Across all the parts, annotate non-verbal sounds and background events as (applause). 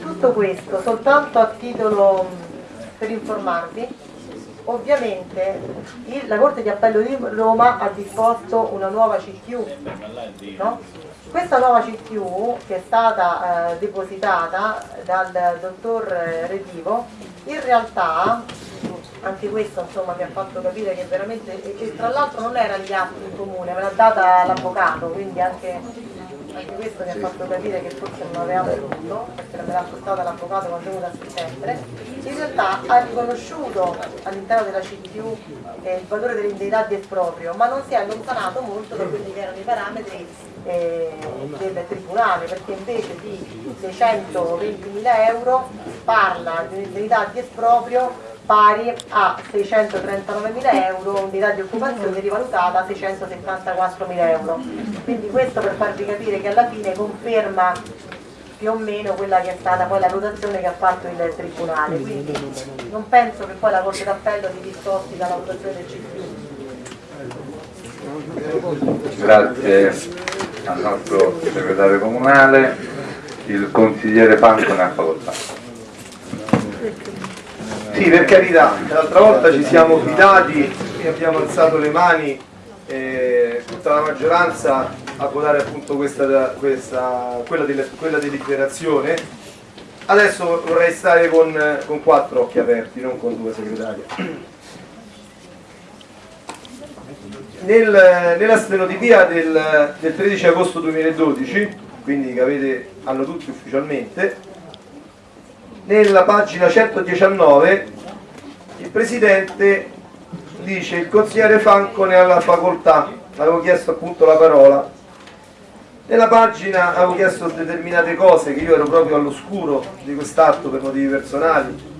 Tutto questo soltanto a titolo per informarvi, ovviamente il, la Corte di Appello di Roma ha disposto una nuova CQ, no? Questa nuova CQ che è stata eh, depositata dal dottor Redivo, in realtà anche questo insomma mi ha fatto capire che veramente, e, e tra l'altro non era gli atti in comune, me l'ha data l'avvocato, quindi anche anche questo mi ha fatto capire che forse non avevamo tutto, perché me l'ha portata l'avvocato quando è venuto a settembre, in realtà ha riconosciuto all'interno della CTU eh, il valore dell'indennità di esproprio, ma non si è allontanato molto da quelli che erano i parametri eh, del Tribunale, perché invece di 620.000 euro parla di un'indennità di esproprio pari a 639.000 euro, unità di occupazione rivalutata a 674.000 euro. Quindi questo per farvi capire che alla fine conferma più o meno quella che è stata poi la valutazione che ha fatto il Tribunale. Quindi non penso che poi la Corte d'Appello si discosti dalla valutazione del CPU. Grazie al nostro segretario comunale, il consigliere Panco ne ha facoltà. Sì, per carità, l'altra volta ci siamo fidati e abbiamo alzato le mani eh, tutta la maggioranza a votare appunto questa, questa, quella, di, quella deliberazione. Adesso vorrei stare con, con quattro occhi aperti, non con due segretari. Nel, nella stenotipia del, del 13 agosto 2012, quindi che avete, hanno tutti ufficialmente, nella pagina 119 il Presidente dice il consigliere Franco ne ha la facoltà, avevo chiesto appunto la parola. Nella pagina avevo chiesto determinate cose che io ero proprio all'oscuro di quest'atto per motivi personali,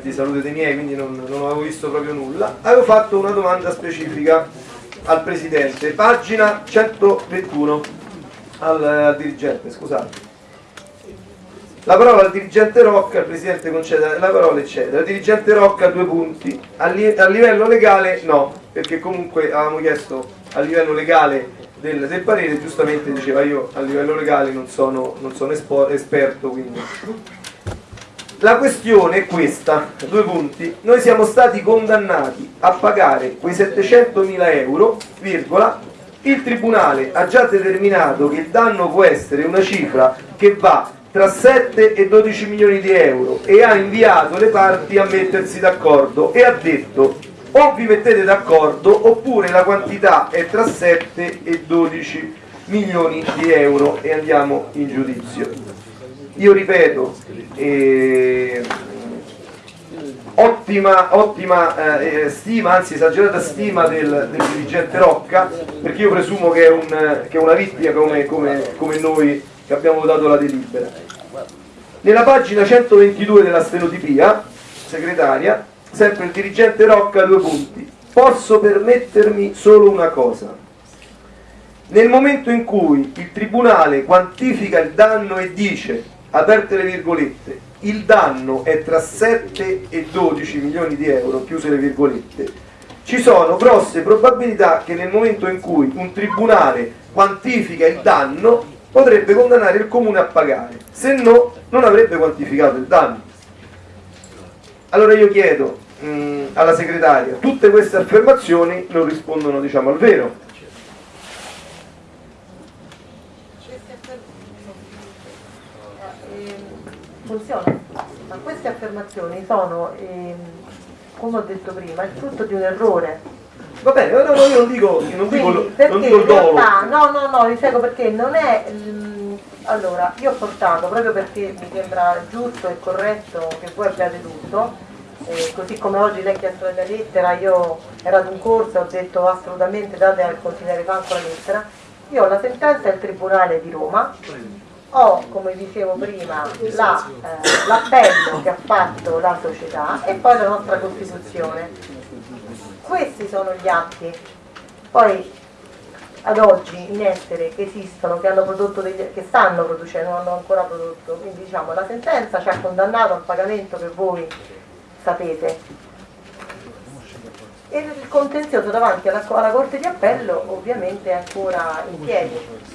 di salute dei miei, quindi non, non avevo visto proprio nulla. Avevo fatto una domanda specifica al Presidente, pagina 121 al, al dirigente, scusate. La parola al dirigente Rocca, il Presidente concede la parola eccetera. Il dirigente Rocca due punti, a, li a livello legale no, perché comunque avevamo chiesto a livello legale del, del, parere, giustamente diceva io a livello legale non sono, non sono esperto, quindi... La questione è questa, due punti, noi siamo stati condannati a pagare quei 700.000 euro, virgola, il Tribunale ha già determinato che il danno può essere una cifra che va tra 7 e 12 milioni di euro e ha inviato le parti a mettersi d'accordo e ha detto o vi mettete d'accordo oppure la quantità è tra 7 e 12 milioni di euro e andiamo in giudizio. Io ripeto, eh, ottima, ottima eh, stima, anzi esagerata stima del, del, dirigente Rocca, perché io presumo che è, un, che è una vittima come, come, come noi che abbiamo votato la delibera. Nella pagina 122 della stenotipia, segretaria, sempre il dirigente Rocca, due punti. Posso permettermi solo una cosa. Nel momento in cui il Tribunale quantifica il danno e dice, aperte le virgolette, il danno è tra 7 e 12 milioni di euro, chiuse le virgolette, ci sono grosse probabilità che nel momento in cui un Tribunale quantifica il danno potrebbe condannare il comune a pagare, se no non avrebbe quantificato il danno. Allora io chiedo mh, mm, alla segretaria, tutte queste affermazioni non rispondono diciamo al vero. Funziona, ma queste affermazioni sono, ehm, come ho detto prima, il frutto di un errore Va bene, no, no, io non dico, non dico, Quindi, non dico il dolo. no, no, no, vi spiego perché non è... Mm, allora, io ho portato, proprio perché mi sembra giusto e corretto che voi abbiate tutto, eh, così come oggi lei ha chiesto la lettera, io ero ad un corso e ho detto assolutamente date al consigliere Franco la lettera, io ho la sentenza del Tribunale di Roma, ho, come dicevo prima, l'appello la, eh, che ha fatto la società e poi la nostra Costituzione questi sono gli atti. Poi ad oggi in essere che esistono, che, hanno prodotto degli, che stanno producendo, non hanno ancora prodotto, quindi diciamo la sentenza ci ha condannato al pagamento che voi sapete. E il contenzioso davanti alla, alla Corte di Appello ovviamente è ancora in piedi.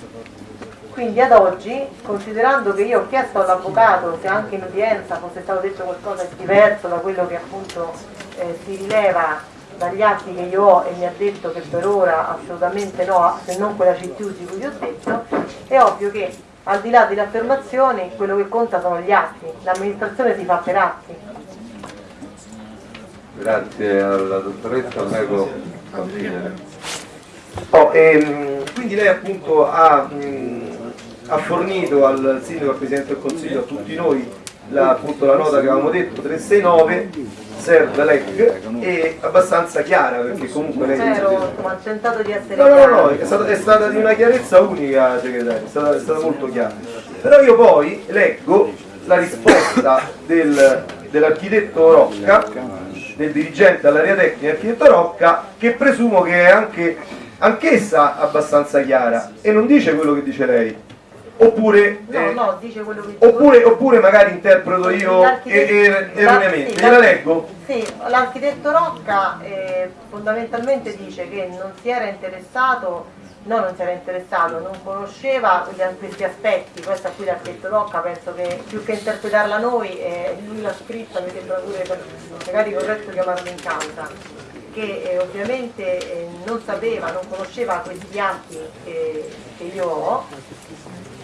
Quindi ad oggi, considerando che io ho chiesto all'avvocato se anche in udienza fosse stato detto qualcosa di diverso da quello che appunto eh, si rileva dagli atti che io ho e mi ha detto che per ora assolutamente no, se non quella CTU di cui vi ho detto, è ovvio che al di là delle affermazioni quello che conta sono gli atti, l'amministrazione si fa per atti. Grazie alla dottoressa, prego consigliere. Oh, ehm, quindi lei appunto ha, mh, ha fornito al sindaco, al Presidente del Consiglio, a tutti noi la, appunto, la nota che avevamo detto 369 serve LEC è abbastanza chiara perché comunque lei Ero, insomma, ho tentato di essere No, no, no, è stata, è stata di una chiarezza unica, segretario, è stata, è stata molto chiara. Però io poi leggo la risposta del- dell'architetto Rocca, del dirigente all'area tecnica architetto Rocca, che presumo che è anche anch'essa abbastanza chiara e non dice quello che dice lei. Oppure, No, eh, no, dice quello che dico. oppure, oppure magari interpreto io L'architetto- e- e- erroneamente. sì, Gliela leggo? Sì, l'architetto Rocca eh, fondamentalmente dice che non si era interessato, no non si era interessato, non conosceva questi aspetti, questa qui l'architetto Rocca penso che più che interpretarla noi, eh, lui l'ha scritta, mi sembra pure magari corretto chiamarlo in causa, che eh, ovviamente eh, non sapeva, non conosceva questi atti che, che io ho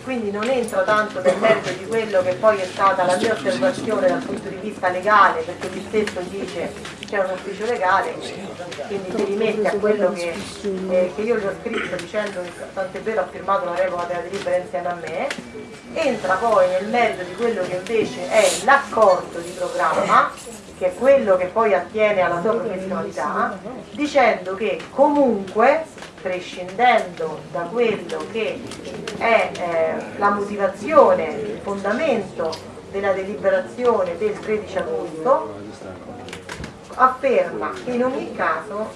quindi non entro tanto nel merito di quello che poi è stata la mia osservazione dal punto di vista legale, perché lui stesso dice c'è un ufficio legale, quindi si rimette a quello che, eh, che io gli ho scritto dicendo che tant'è vero ha firmato la revoca della delibera insieme a me, entra poi nel merito di quello che invece è l'accordo di programma, che è quello che poi attiene alla sua professionalità, dicendo che comunque prescindendo da quello che è eh, la motivazione, il fondamento della deliberazione del 13 agosto, afferma che in ogni caso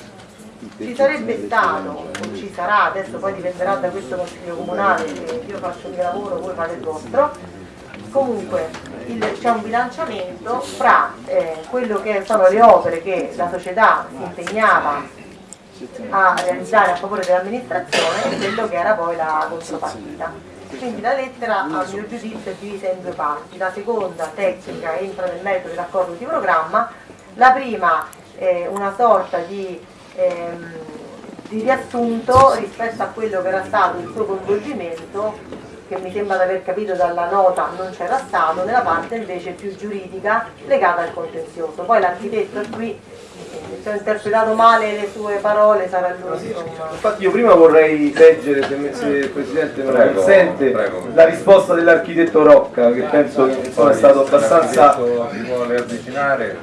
ci sarebbe stato, o ci sarà, adesso poi dipenderà da questo Consiglio Comunale, io faccio il mio lavoro, voi fate il vostro, comunque c'è un bilanciamento fra eh, quello che sono le opere che la società si impegnava a realizzare a favore dell'amministrazione quello che era poi la contropartita. Quindi la lettera a mio giudizio è divisa in due parti, la seconda tecnica entra nel merito dell'accordo di programma, la prima è una sorta di, ehm, di riassunto rispetto a quello che era stato il suo coinvolgimento che mi sembra di aver capito dalla nota non c'era stato, nella parte invece più giuridica legata al contenzioso. Poi l'architetto qui, se ho interpretato male le sue parole sarà lui. Infatti io prima vorrei leggere, se, il Presidente me Prego, consente, prego. la risposta dell'architetto Rocca, che penso che insomma, è stato abbastanza, Si vuole avvicinare?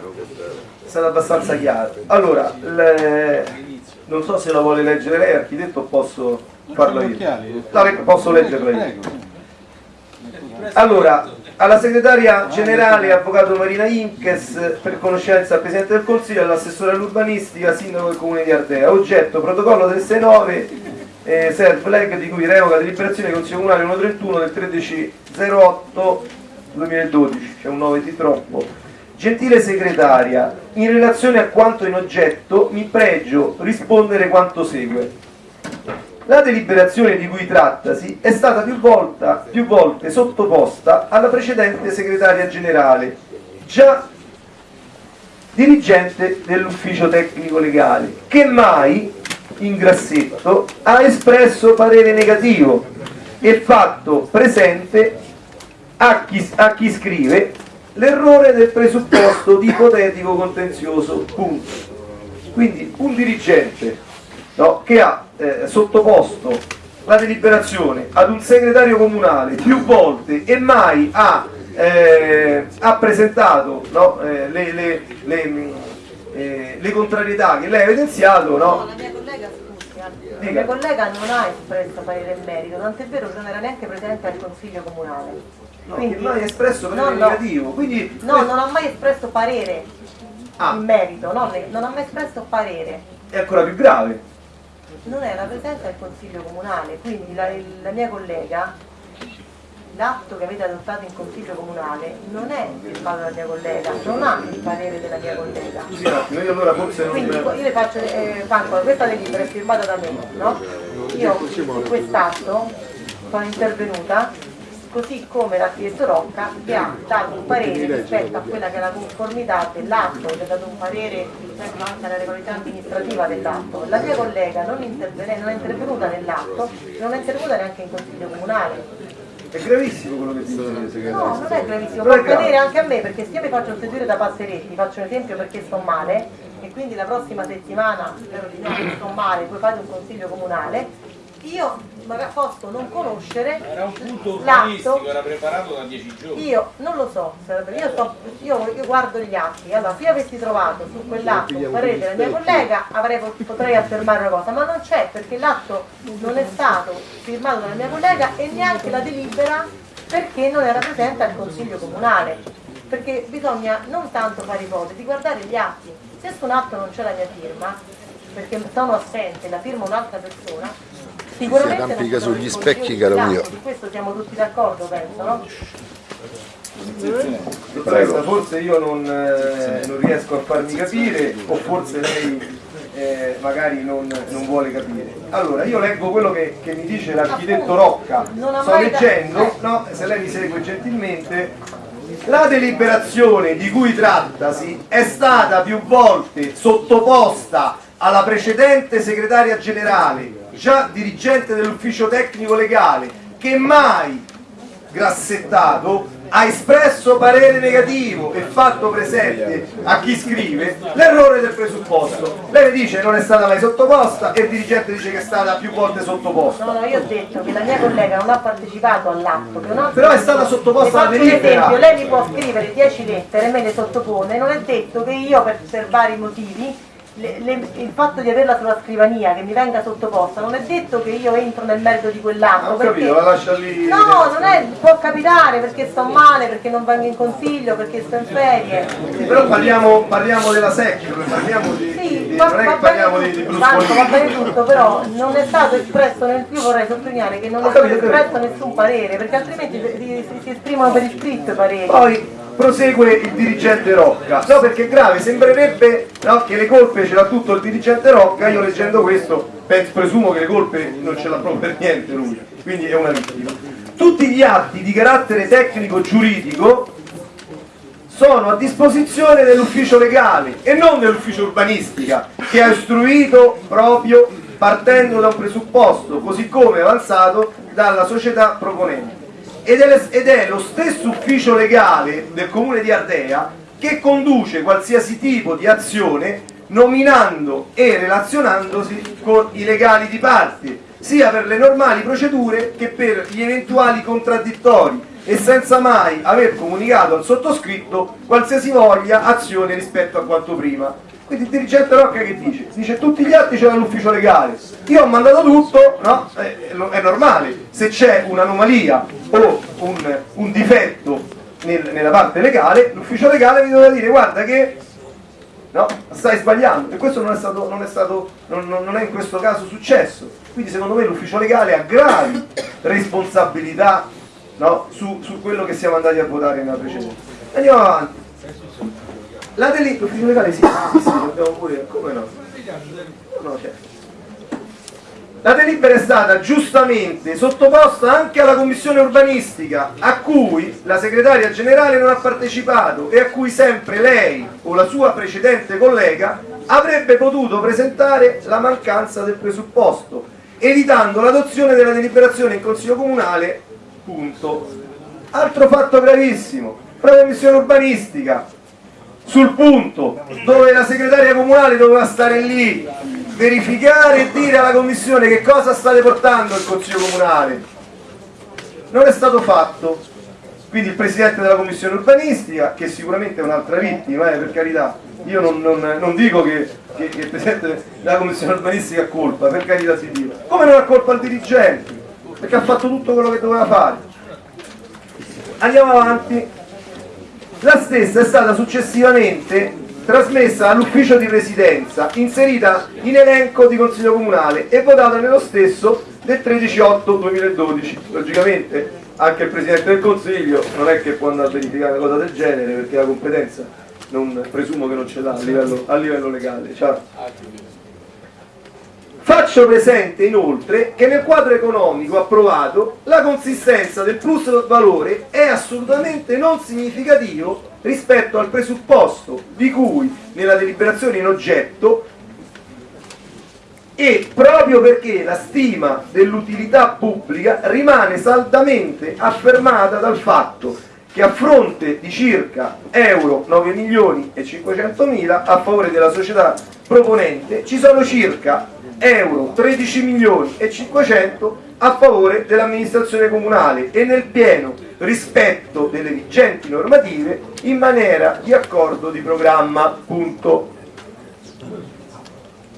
è stato abbastanza chiaro. Allora, le- non so se la vuole leggere lei, architetto, o posso farlo io. La le- posso leggerla io. Allora, alla segretaria generale, avvocato Marina Inkes, per conoscenza al Presidente del Consiglio, all'assessore all'urbanistica, sindaco del comune di Ardea. Oggetto, protocollo del 69, eh, SERV leg di cui revoca deliberazione del Consiglio Comunale 131 del 1308 2012, c'è un 9 di troppo. Gentile segretaria, in relazione a quanto in oggetto mi pregio rispondere quanto segue. La deliberazione di cui trattasi è stata più, volta- più volte sottoposta alla precedente segretaria generale, già dirigente dell'ufficio tecnico legale, che mai, in grassetto, ha espresso parere negativo e fatto presente a chi, a chi scrive l'errore del presupposto di ipotetico contenzioso. Punto. Quindi un dirigente no, che ha eh, sottoposto la deliberazione ad un segretario comunale più volte e mai ha, eh, ha presentato no, eh, le, le- le, eh, le contrarietà che lei ha evidenziato, No, la mia collega, scusi, eh, la collega non ha espresso parere in merito, tant'è vero che non era neanche presente al Consiglio Comunale. No, che mai espresso parere No, negativo. Quindi No, non ha mai espresso parere Ah. in merito, no, ne- non ha mai espresso parere. è ancora più grave. Non era presente al Consiglio Comunale, quindi la, la mia collega, l'atto che avete adottato in Consiglio Comunale non è firmato dalla mia collega, non ha il parere della mia collega. Scusi attimo, io allora forse non... Quindi io le faccio, eh, Franco, questa delibera è firmata da me, no? Io su quest'atto sono intervenuta così come l'architetto Rocca che ha dato un parere rispetto a quella che è la conformità dell'atto, che ha dato un parere rispetto anche alla regolarità amministrativa dell'atto. La mia collega non, non è intervenuta nell'atto, non è intervenuta neanche in consiglio comunale. È gravissimo quello che dice No, non è gravissimo, può accadere anche a me perché se io mi faccio seguire da passeretti, faccio un esempio perché sto male e quindi la prossima settimana, spero di no, sto male, poi fate un consiglio comunale, io posso non conoscere era un punto urbanistico era preparato da dieci giorni. Io non lo so io, so, io, io guardo gli atti. Allora se io avessi trovato su quell'atto un parere della mia collega avrei, potrei affermare una cosa ma non c'è perché l'atto non è stato firmato dalla mia collega e neanche la delibera perché non era presente al consiglio comunale. Perché bisogna non tanto fare ipotesi guardare gli atti. Se su un atto non c'è la mia firma perché sono assente la firma un'altra persona si arrampica sugli specchi, caro mio. Su questo siamo tutti d'accordo, penso, no? Prego. Forse io non, eh, non, riesco a farmi capire o forse lei eh, magari non, non, vuole capire. Allora, io leggo quello che, che mi dice l'architetto Rocca. Sto leggendo, no, se lei mi segue gentilmente, la deliberazione di cui trattasi è stata più volte sottoposta alla precedente segretaria generale già dirigente dell'ufficio tecnico legale, che mai grassettato ha espresso parere negativo e fatto presente a chi scrive l'errore del presupposto. Lei dice che non è stata mai sottoposta e il dirigente dice che è stata più volte sottoposta. No, no, io ho detto che la mia collega non ha partecipato all'atto. Però è stata sottoposta alla delibera. esempio, lei mi può scrivere 10 lettere e me le sottopone, non è detto che io per, per vari motivi le, le, il fatto di averla sulla scrivania che mi venga sottoposta non è detto che io entro nel merito di quell'atto. Capito, la lascia lì. No, non è, può capitare perché sto male, perché non vengo in consiglio, perché sto in ferie. Però parliamo, parliamo della secchia, parliamo di. Sì, di, va, non è che parliamo di, di Tanto va bene tutto, però non è stato espresso nel più vorrei sottolineare che non è stato espresso nessun parere, perché altrimenti si, si, si esprimono per iscritto i pareri. Poi, prosegue il dirigente Rocca. No perché è grave sembrerebbe no, che le colpe ce l'ha tutto il dirigente Rocca io leggendo questo penso, presumo che le colpe non ce l'ha proprio per niente lui quindi è una vittima. Tutti gli atti di carattere tecnico giuridico sono a disposizione dell'ufficio legale e non dell'ufficio urbanistica che ha istruito proprio partendo da un presupposto così come avanzato dalla società proponente ed è, lo stesso ufficio legale del comune di Ardea che conduce qualsiasi tipo di azione nominando e relazionandosi con i legali di parte, sia per le normali procedure che per gli eventuali contraddittori e senza mai aver comunicato al sottoscritto qualsiasi voglia azione rispetto a quanto prima. Quindi il dirigente Rocca che dice? Dice tutti gli atti c'è l'ufficio legale, io ho mandato tutto, no? è, è normale, se c'è un'anomalia o un, un difetto nel, nella parte legale, l'ufficio legale mi doveva dire guarda che no, stai sbagliando e questo non è, stato, non, è stato, non, non è in questo caso successo. Quindi secondo me l'ufficio legale ha gravi responsabilità no, su, su quello che siamo andati a votare nella precedenza. Andiamo avanti. La delitto legale sì, sì, sì, dobbiamo pure, come no? No, certo. La delibera è stata giustamente sottoposta anche alla commissione urbanistica, a cui la segretaria generale non ha partecipato e a cui sempre lei o la sua precedente collega avrebbe potuto presentare la mancanza del presupposto, evitando l'adozione della deliberazione in consiglio comunale. Punto. Altro fatto gravissimo, la commissione urbanistica sul punto dove la segretaria comunale doveva stare lì, verificare e dire alla commissione che cosa state portando il consiglio comunale. Non è stato fatto. Quindi il presidente della commissione urbanistica, che sicuramente è un'altra vittima, eh, per carità, io non, non, non dico che, che, che, il presidente della commissione urbanistica ha colpa, per carità di Dio. Come non ha colpa il dirigente? Perché ha fatto tutto quello che doveva fare. Andiamo avanti la stessa è stata successivamente trasmessa all'ufficio di residenza, inserita in elenco di consiglio comunale e votata nello stesso del 13-8-2012. Logicamente anche il Presidente del Consiglio non è che può andare a verificare una cosa del genere perché la competenza non, presumo che non ce l'ha a a livello legale. Ciao. Faccio presente inoltre che nel quadro economico approvato la consistenza del plus valore è assolutamente non significativo rispetto al presupposto di cui nella deliberazione in oggetto e proprio perché la stima dell'utilità pubblica rimane saldamente affermata dal fatto che a fronte di circa euro 9 milioni e 500 mila a favore della società proponente ci sono circa euro 13 milioni e 500 a favore dell'amministrazione comunale e nel pieno rispetto delle vigenti normative in maniera di accordo di programma. Punto.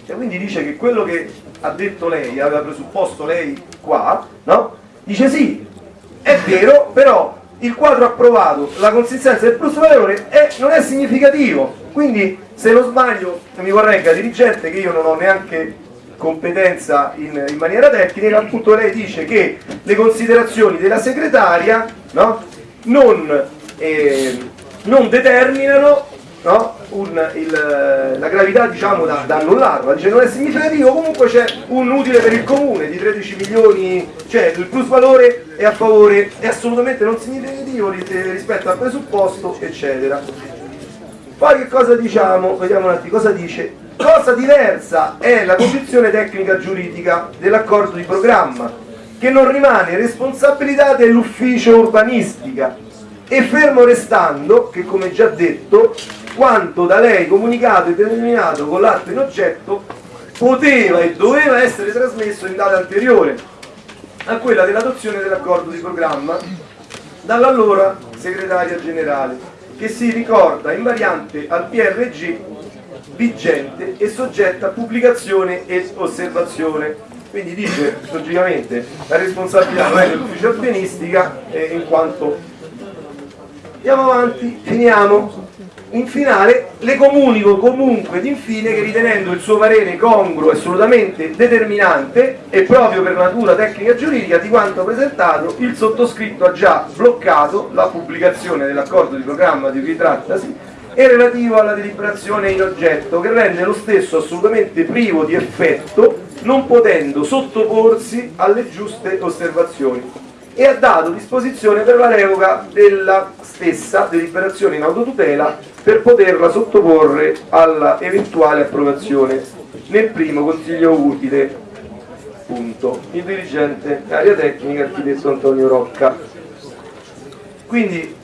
E quindi dice che quello che ha detto lei, aveva presupposto lei qua, no? dice sì, è vero, però il quadro approvato, la consistenza del plus valore è, non è significativo, quindi se non sbaglio mi corregga dirigente che io non ho neanche competenza in, in, maniera tecnica, appunto lei dice che le considerazioni della segretaria no, non, eh, non, determinano no, un, il, la gravità diciamo, da, da annullarla, dice non è significativo, comunque c'è un utile per il comune di 13 milioni, cioè il plus valore è a favore, è assolutamente non significativo rispetto al presupposto, eccetera. Poi che cosa diciamo? Vediamo un attimo cosa dice Cosa diversa è la condizione tecnica giuridica dell'accordo di programma, che non rimane responsabilità dell'ufficio urbanistica. E fermo restando che, come già detto, quanto da lei comunicato e determinato con l'atto in oggetto poteva e doveva essere trasmesso in data anteriore a quella dell'adozione dell'accordo di programma dall'allora segretaria generale, che si ricorda in variante al PRG vigente e soggetta a pubblicazione e osservazione. Quindi dice, logicamente, la responsabilità è dell'ufficio urbanistica eh, in quanto... Andiamo avanti, finiamo. In finale le comunico comunque ed infine che ritenendo il suo parere congruo e assolutamente determinante e proprio per natura tecnica giuridica di quanto presentato, il sottoscritto ha già bloccato la pubblicazione dell'accordo di programma di cui trattasi e relativo alla deliberazione in oggetto che rende lo stesso assolutamente privo di effetto non potendo sottoporsi alle giuste osservazioni. E ha dato disposizione per la revoca della stessa deliberazione in autotutela per poterla sottoporre alla eventuale approvazione nel primo consiglio utile. Punto. Il dirigente area tecnica architetto Antonio Rocca. Quindi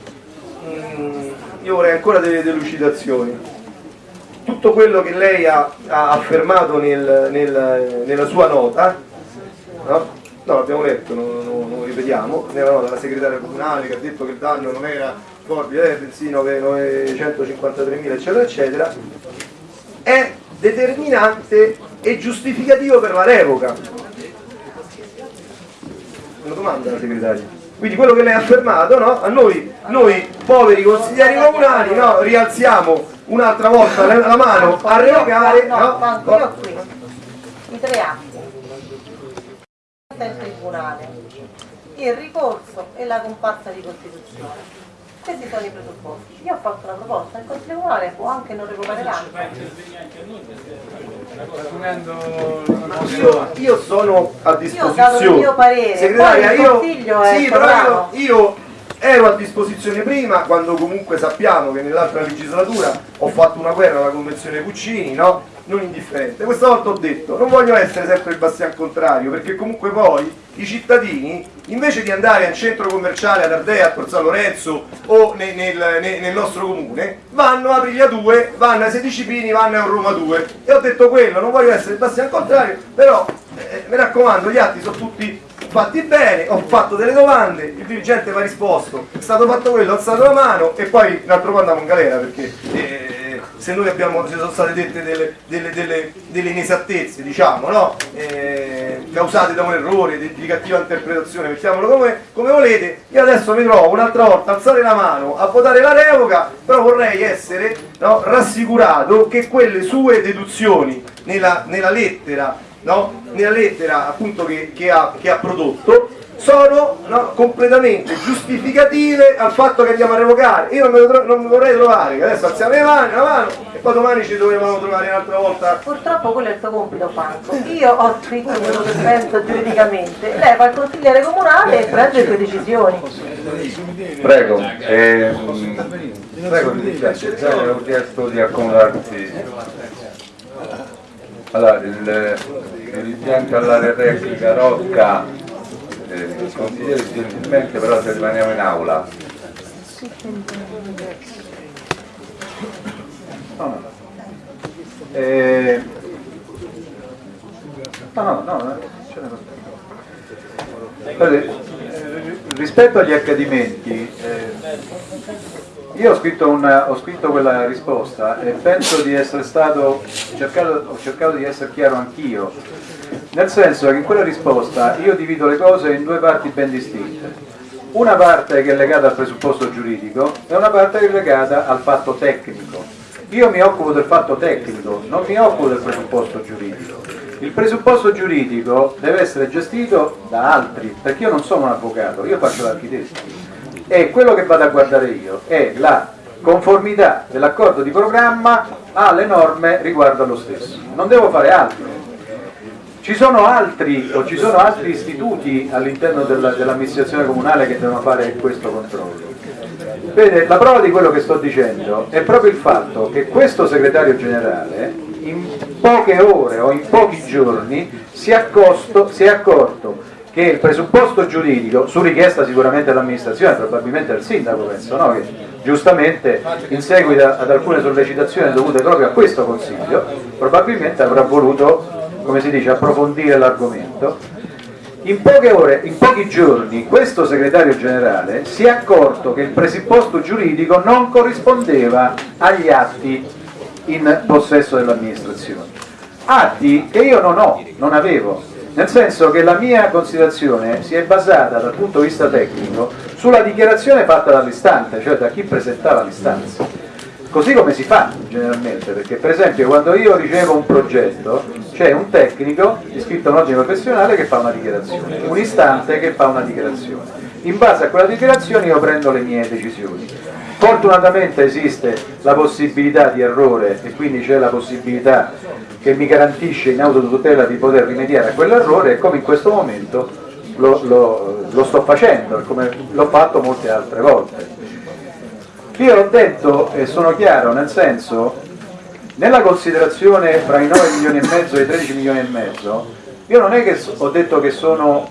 mh, io vorrei ancora delle delucidazioni. Tutto quello che lei ha, ha affermato nel, nel, nella sua nota, no? no l'abbiamo letto, non, non, non ripetiamo, nella nota della segretaria comunale che ha detto che il danno non era morbide, eh, bensì 953.000 eccetera eccetera, è determinante e giustificativo per la revoca. Una domanda la segretaria. Quindi quello che lei ha affermato, no? a noi, noi poveri consiglieri comunali no? rialziamo un'altra volta la, mano a revocare. No, no, no, io qui, i tre atti, il tribunale, il ricorso e la comparsa di Costituzione. Questi sono i presupposti. Io ho fatto una proposta, il Consiglio Comunale può anche non revocare l'anno. Io, io sono a disposizione. Io ho dato il mio parere, Segretaria, il Consiglio è sì, però io, io ero a disposizione prima quando comunque sappiamo che nell'altra legislatura ho fatto una guerra alla convenzione Puccini no? Non indifferente. Questa volta ho detto non voglio essere sempre il bastian contrario perché comunque poi i cittadini invece di andare al centro commerciale ad Ardea, a Corsa Lorenzo o nel, nel, nel, nostro comune vanno a Priglia 2, vanno a 16 Pini, vanno a Roma 2 e ho detto quello, non voglio essere il bastian contrario però eh, mi raccomando gli atti sono tutti fatti bene, ho fatto delle domande, il dirigente mi ha risposto, è stato fatto quello, ho alzato la mano e poi un altro po' andiamo in galera perché eh, se noi abbiamo, se sono state dette delle, delle, delle, delle inesattezze, diciamo, no? eh, causate da un errore, di, di cattiva interpretazione, mettiamolo come, come, volete, io adesso mi trovo un'altra volta a alzare la mano a votare la revoca, però vorrei essere no, rassicurato che quelle sue deduzioni nella, nella lettera no? nella lettera appunto che, che, ha, che ha prodotto sono no, completamente giustificative al fatto che andiamo a revocare. Io non mi, non mi vorrei trovare che adesso alziamo le mani, la mano e poi domani ci dovevamo trovare un'altra volta. Purtroppo quello è il suo compito Franco. Io ho scritto quello che penso giuridicamente, lei fa il consigliere comunale e prende le sue decisioni. Prego, eh, prego, mi dispiace, ho chiesto di accomodarsi. Allora, il, l'impianto all'area tecnica Rocca consigliere gentilmente però se rimaniamo in aula. No eh, no no, no eh, rispetto agli accadimenti eh, io ho scritto, una, ho scritto, quella risposta e penso di essere stato cercato, ho cercato di essere chiaro anch'io nel senso che in quella risposta io divido le cose in due parti ben distinte. Una parte che è legata al presupposto giuridico e una parte che è legata al fatto tecnico. Io mi occupo del fatto tecnico, non mi occupo del presupposto giuridico. Il presupposto giuridico deve essere gestito da altri, perché io non sono un avvocato, io faccio l'architetto. E quello che vado a guardare io è la conformità dell'accordo di programma alle norme riguardo allo stesso. Non devo fare altro. Ci sono altri, ci sono altri istituti all'interno dell'amministrazione comunale che devono fare questo controllo. Vede, la prova di quello che sto dicendo è proprio il fatto che questo segretario generale in poche ore o in pochi giorni si è, accosto, si è accorto che il presupposto giuridico, su richiesta sicuramente dell'amministrazione, probabilmente del sindaco penso, no? che giustamente in seguito ad alcune sollecitazioni dovute proprio a questo consiglio, probabilmente avrà voluto come si dice, approfondire l'argomento, in poche ore, in pochi giorni, questo segretario generale si è accorto che il presupposto giuridico non corrispondeva agli atti in possesso dell'amministrazione. Atti che io non ho, non avevo, nel senso che la mia considerazione si è basata dal punto di vista tecnico sulla dichiarazione fatta dall'istante, cioè da chi presentava l'istanza. Così come si fa generalmente, perché per esempio quando io ricevo un progetto c'è un tecnico iscritto a un ordine professionale che fa una dichiarazione, un istante che fa una dichiarazione. In base a quella dichiarazione io prendo le mie decisioni. Fortunatamente esiste la possibilità di errore e quindi c'è la possibilità che mi garantisce in autotutela di poter rimediare a quell'errore e come in questo momento lo, lo, lo sto facendo, come l'ho fatto molte altre volte. Io l'ho detto e sono chiaro, nel senso, nella considerazione fra i 9 milioni e mezzo e i 13 milioni e mezzo, io non è che ho detto che sono,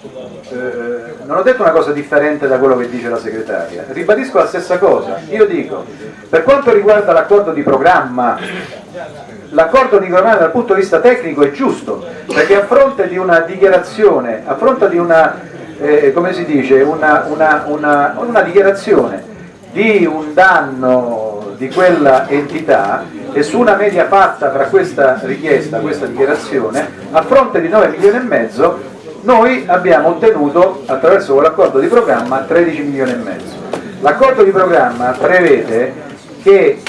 eh, non ho detto una cosa differente da quello che dice la segretaria, ribadisco la stessa cosa, io dico, per quanto riguarda l'accordo di programma, l'accordo di programma dal punto di vista tecnico è giusto, perché a fronte di una dichiarazione, a fronte di una, eh, come si dice, una, una, una, una dichiarazione di un danno di quella entità e su una media fatta tra questa richiesta, questa dichiarazione, a fronte di 9 milioni e mezzo, noi abbiamo ottenuto attraverso quell'accordo di programma 13 milioni e mezzo. L'accordo di programma prevede che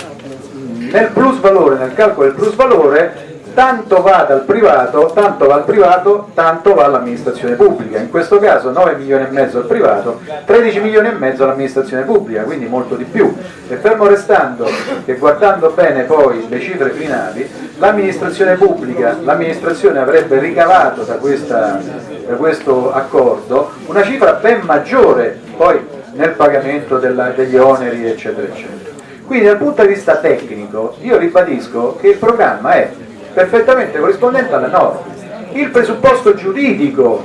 nel plus valore, nel calcolo del plus valore, tanto va dal privato, tanto va al privato, tanto va all'amministrazione pubblica. In questo caso 9 milioni e mezzo al privato, 13 milioni e mezzo all'amministrazione pubblica, quindi molto di più. E fermo restando che guardando bene poi le cifre finali, l'amministrazione pubblica, l'amministrazione avrebbe ricavato da, questa, da questo accordo una cifra ben maggiore poi nel pagamento della, degli oneri eccetera eccetera. Quindi dal punto di vista tecnico io ribadisco che il programma è perfettamente corrispondente alle norme. Il presupposto giuridico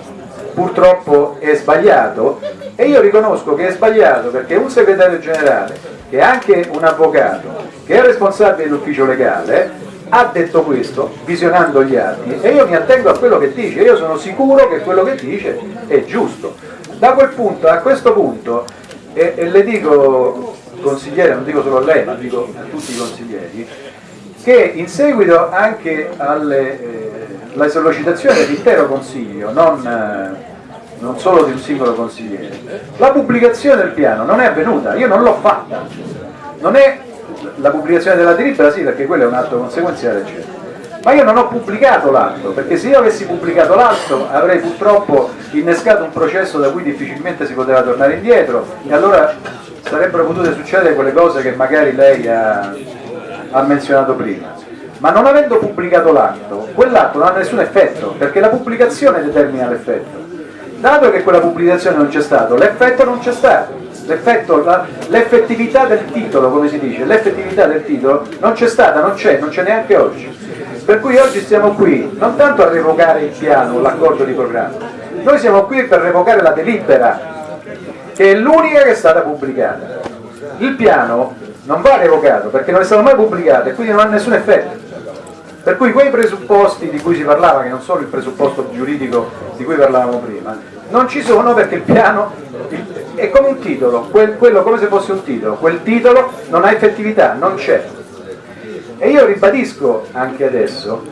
purtroppo è sbagliato e io riconosco che è sbagliato perché un segretario generale, che è anche un avvocato, che è responsabile dell'ufficio legale, ha detto questo, visionando gli atti, e io mi attengo a quello che dice, io sono sicuro che quello che dice è giusto. Da quel punto, a questo punto, e, e le dico consigliere, non dico solo a lei, ma dico a tutti i consiglieri, che in seguito anche alla eh, sollecitazione dell'intero Consiglio, non, eh, non, solo di un singolo consigliere, la pubblicazione del piano non è avvenuta, io non l'ho fatta, non è la pubblicazione della delibera, sì perché quello è un atto conseguenziale eccetera, ma io non ho pubblicato l'atto, perché se io avessi pubblicato l'atto avrei purtroppo innescato un processo da cui difficilmente si poteva tornare indietro e allora sarebbero potute succedere quelle cose che magari lei ha, ha menzionato prima. Ma non avendo pubblicato l'atto, quell'atto non ha nessun effetto, perché la pubblicazione determina l'effetto. Dato che quella pubblicazione non c'è stato, l'effetto non c'è stato. L'effettività del titolo, come si dice, l'effettività del titolo non c'è stata, non c'è, non c'è neanche oggi. Per cui oggi stiamo qui non tanto a revocare il piano, l'accordo di programma, noi siamo qui per revocare la delibera, che è l'unica che è stata pubblicata. Il piano non va revocato perché non è stato mai pubblicato e quindi non ha nessun effetto. Per cui quei presupposti di cui si parlava, che non sono il presupposto giuridico di cui parlavamo prima, non ci sono perché il piano è come un titolo, quel, quello come se fosse un titolo, quel titolo non ha effettività, non c'è. E io ribadisco anche adesso,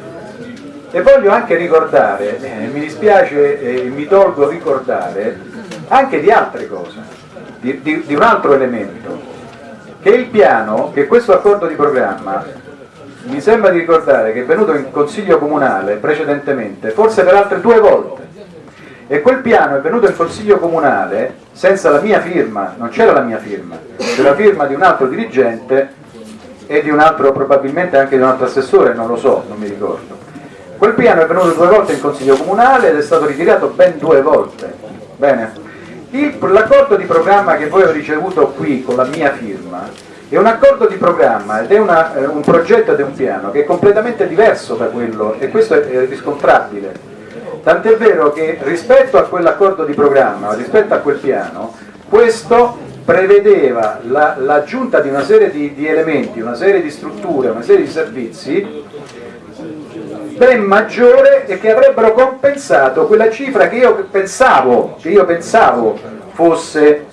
e voglio anche ricordare, eh, mi dispiace e eh, mi tolgo ricordare, anche di altre cose, di, di, di un altro elemento, che il piano, che questo accordo di programma mi sembra di ricordare che è venuto in consiglio comunale precedentemente, forse per altre due volte, e quel piano è venuto in consiglio comunale senza la mia firma, non c'era la mia firma, c'era la firma di un altro dirigente e di un altro, probabilmente anche di un altro assessore, non lo so, non mi ricordo. Quel piano è venuto due volte in consiglio comunale ed è stato ritirato ben due volte. Bene. L'accordo di programma che voi avete ricevuto qui con la mia firma è un accordo di programma ed è una, eh, un progetto ed è un piano che è completamente diverso da quello e questo è, è riscontrabile. Tant'è vero che rispetto a quell'accordo di programma, rispetto a quel piano, questo prevedeva l'aggiunta la, di una serie di, di elementi, una serie di strutture, una serie di servizi ben maggiore e che avrebbero compensato quella cifra che io pensavo, che io pensavo fosse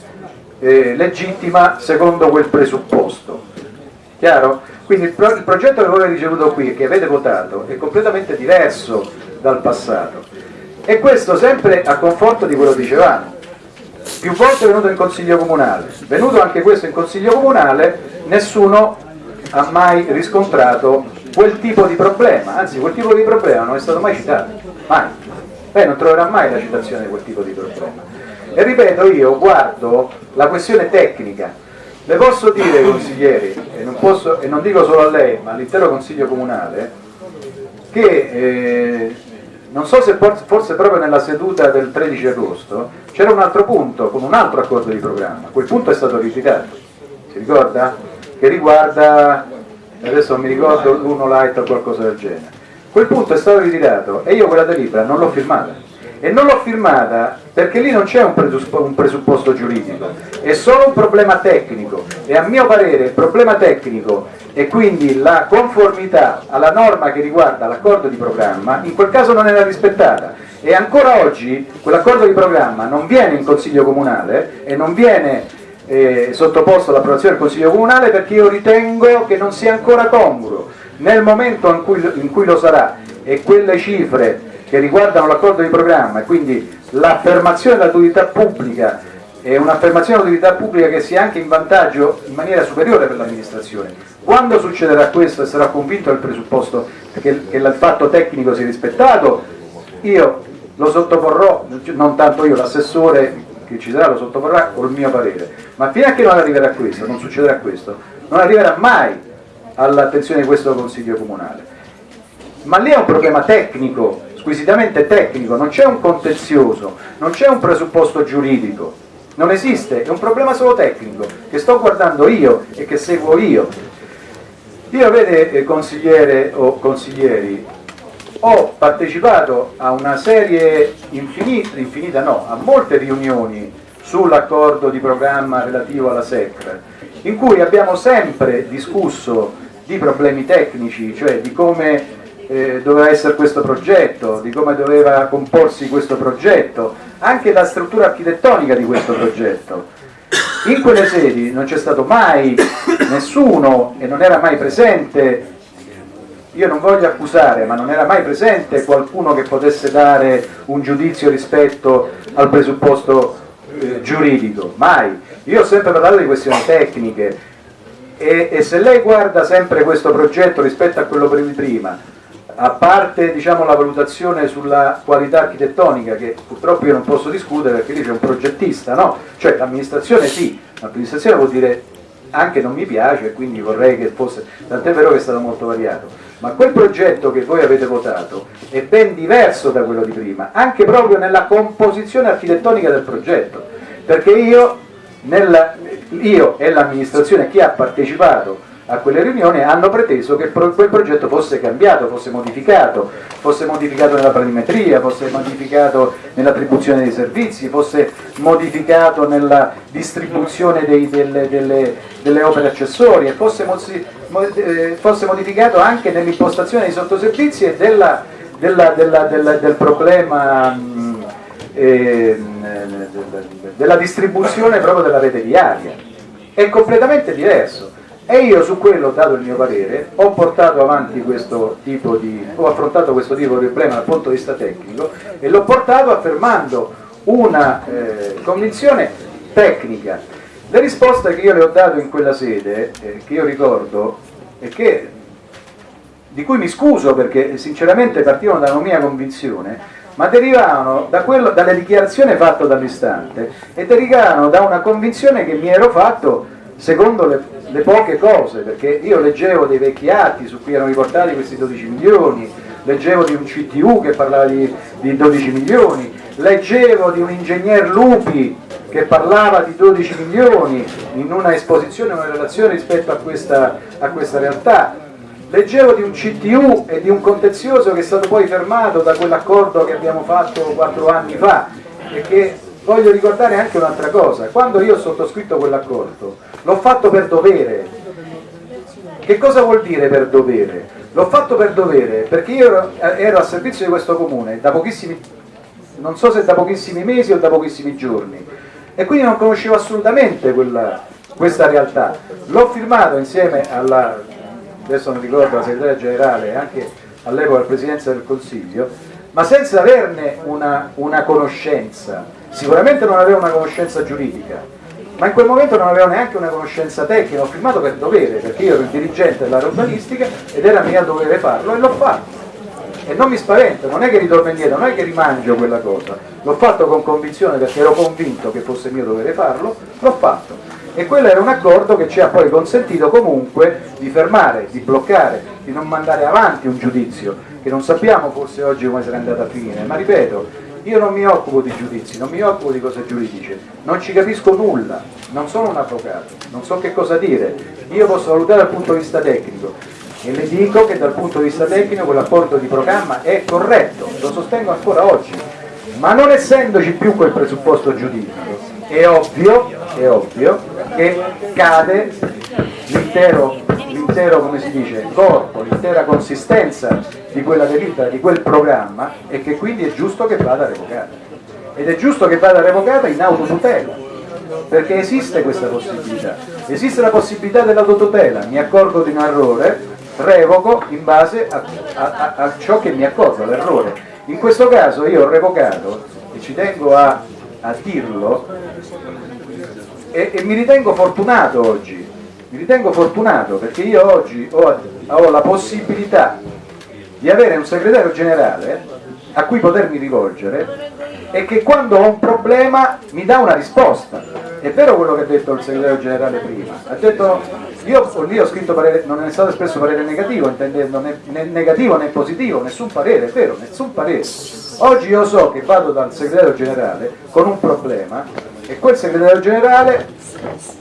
eh, legittima secondo quel presupposto. Chiaro? Quindi il, pro il progetto che voi avete ricevuto qui che avete votato è completamente diverso dal passato e questo sempre a conforto di quello che dicevamo. Più volte è venuto in consiglio comunale, venuto anche questo in consiglio comunale, nessuno ha mai riscontrato quel tipo di problema, anzi quel tipo di problema non è stato mai citato, mai. Lei non troverà mai la citazione di quel tipo di problema. E ripeto, io guardo la questione tecnica. Le posso dire, consiglieri, e non, posso, e non dico solo a lei, ma all'intero Consiglio Comunale, che eh, non so se forse proprio nella seduta del 13 agosto c'era un altro punto con un altro accordo di programma, quel punto è stato ritirato, si ricorda? Che riguarda, adesso non mi ricordo, l'uno light o qualcosa del genere. Quel punto è stato ritirato e io quella delibera non l'ho firmata. E non l'ho firmata perché lì non c'è un, un, presupposto giuridico, è solo un problema tecnico. E a mio parere il problema tecnico e quindi la conformità alla norma che riguarda l'accordo di programma in quel caso non era rispettata. E ancora oggi quell'accordo di programma non viene in Consiglio Comunale e non viene eh, sottoposto all'approvazione del Consiglio Comunale perché io ritengo che non sia ancora congruo nel momento in cui, in cui lo sarà e quelle cifre che riguardano l'accordo di programma e quindi l'affermazione dell'autorità pubblica è un'affermazione dell'autorità pubblica che sia anche in vantaggio in maniera superiore per l'amministrazione. Quando succederà questo e sarà convinto del presupposto che, che il fatto tecnico sia rispettato, io lo sottoporrò, non tanto io, l'assessore che ci sarà lo sottoporrà col mio parere, ma fino a che non arriverà questo, non succederà questo, non arriverà mai all'attenzione di questo Consiglio Comunale. Ma lì è un problema tecnico, squisitamente tecnico, non c'è un contenzioso, non c'è un presupposto giuridico, non esiste, è un problema solo tecnico che sto guardando io e che seguo io. Io, vede, eh, consigliere o consiglieri, ho partecipato a una serie infinita, infinita no, a molte riunioni sull'accordo di programma relativo alla SECR, in cui abbiamo sempre discusso di problemi tecnici, cioè di come eh, doveva essere questo progetto, di come doveva comporsi questo progetto, anche la struttura architettonica di questo progetto. In quelle sedi non c'è stato mai nessuno e non era mai presente, io non voglio accusare, ma non era mai presente qualcuno che potesse dare un giudizio rispetto al presupposto eh, giuridico, mai. Io ho sempre parlato di questioni tecniche e, e se lei guarda sempre questo progetto rispetto a quello di prima, a parte diciamo, la valutazione sulla qualità architettonica che purtroppo io non posso discutere perché lì c'è un progettista, no? Cioè l'amministrazione sì, l'amministrazione vuol dire anche non mi piace e quindi vorrei che fosse, tant'è vero che è stato molto variato, ma quel progetto che voi avete votato è ben diverso da quello di prima, anche proprio nella composizione architettonica del progetto, perché io, nella, io e l'amministrazione, chi ha partecipato a quelle riunioni hanno preteso che quel progetto fosse cambiato, fosse modificato, fosse modificato nella planimetria, fosse modificato nell'attribuzione dei servizi, fosse modificato nella distribuzione dei, delle, delle, delle, opere accessorie, fosse, eh, fosse, modificato anche nell'impostazione dei sottoservizi e della, della, del problema eh, della distribuzione proprio della rete viaria. È completamente diverso e io su quello, dato il mio parere, ho portato avanti questo tipo di, ho affrontato questo tipo di problema dal punto di vista tecnico e l'ho portato affermando una eh, convinzione tecnica. Le risposte che io le ho dato in quella sede, eh, che io ricordo, e che, di cui mi scuso perché sinceramente partivano da una mia convinzione, ma derivavano da quello, dalle dichiarazioni fatte dall'istante e derivavano da una convinzione che mi ero fatto secondo le le poche cose, perché io leggevo dei vecchi atti su cui erano riportati questi 12 milioni, leggevo di un CTU che parlava di, di 12 milioni, leggevo di un ingegner Lupi che parlava di 12 milioni in una esposizione, una relazione rispetto a questa, a questa realtà, leggevo di un CTU e di un contenzioso che è stato poi fermato da quell'accordo che abbiamo fatto quattro anni fa e che voglio ricordare anche un'altra cosa, quando io ho sottoscritto quell'accordo l'ho fatto per dovere. Che cosa vuol dire per dovere? L'ho fatto per dovere perché io ero, ero a servizio di questo comune da pochissimi, non so se da pochissimi mesi o da pochissimi giorni e quindi non conoscevo assolutamente quella, questa realtà. L'ho firmato insieme alla, adesso non ricordo, la segretaria generale anche all'epoca la Presidenza del Consiglio, ma senza averne una, una conoscenza, sicuramente non avevo una conoscenza giuridica, ma in quel momento non avevo neanche una conoscenza tecnica, ho firmato per dovere, perché io ero il dirigente dell'area urbanistica ed era mio dovere farlo e l'ho fatto. E non mi spavento, non è che ritorno indietro, non è che rimangio quella cosa, l'ho fatto con convinzione perché ero convinto che fosse mio dovere farlo, l'ho fatto. E quello era un accordo che ci ha poi consentito comunque di fermare, di bloccare, di non mandare avanti un giudizio, che non sappiamo forse oggi come sarà andato a finire, ma ripeto, io non mi occupo di giudizi, non mi occupo di cose giuridiche, non ci capisco nulla, non sono un avvocato, non so che cosa dire, io posso valutare dal punto di vista tecnico. E le dico che dal punto di vista tecnico quell'apporto di programma è corretto, lo sostengo ancora oggi, ma non essendoci più quel presupposto giuridico, è ovvio, è ovvio che cade l'intero come si dice, corpo, l'intera consistenza di quella delibera, di quel programma e che quindi è giusto che vada revocata. Ed è giusto che vada revocata in autotutela, perché esiste questa possibilità. Esiste la possibilità dell'autotutela, mi accorgo di un errore, revoco in base a, a, a ciò che mi accorgo, all'errore. In questo caso io ho revocato, e ci tengo a, a dirlo, e, e mi ritengo fortunato oggi, mi ritengo fortunato perché io oggi ho, ho la possibilità di avere un segretario generale a cui potermi rivolgere e che quando ho un problema mi dà una risposta. È vero quello che ha detto il segretario generale prima, ha detto, io lì ho scritto parere, non è stato espresso parere negativo, intendendo né, né negativo né positivo, nessun parere, è vero, nessun parere. Oggi io so che vado dal segretario generale con un problema e quel segretario generale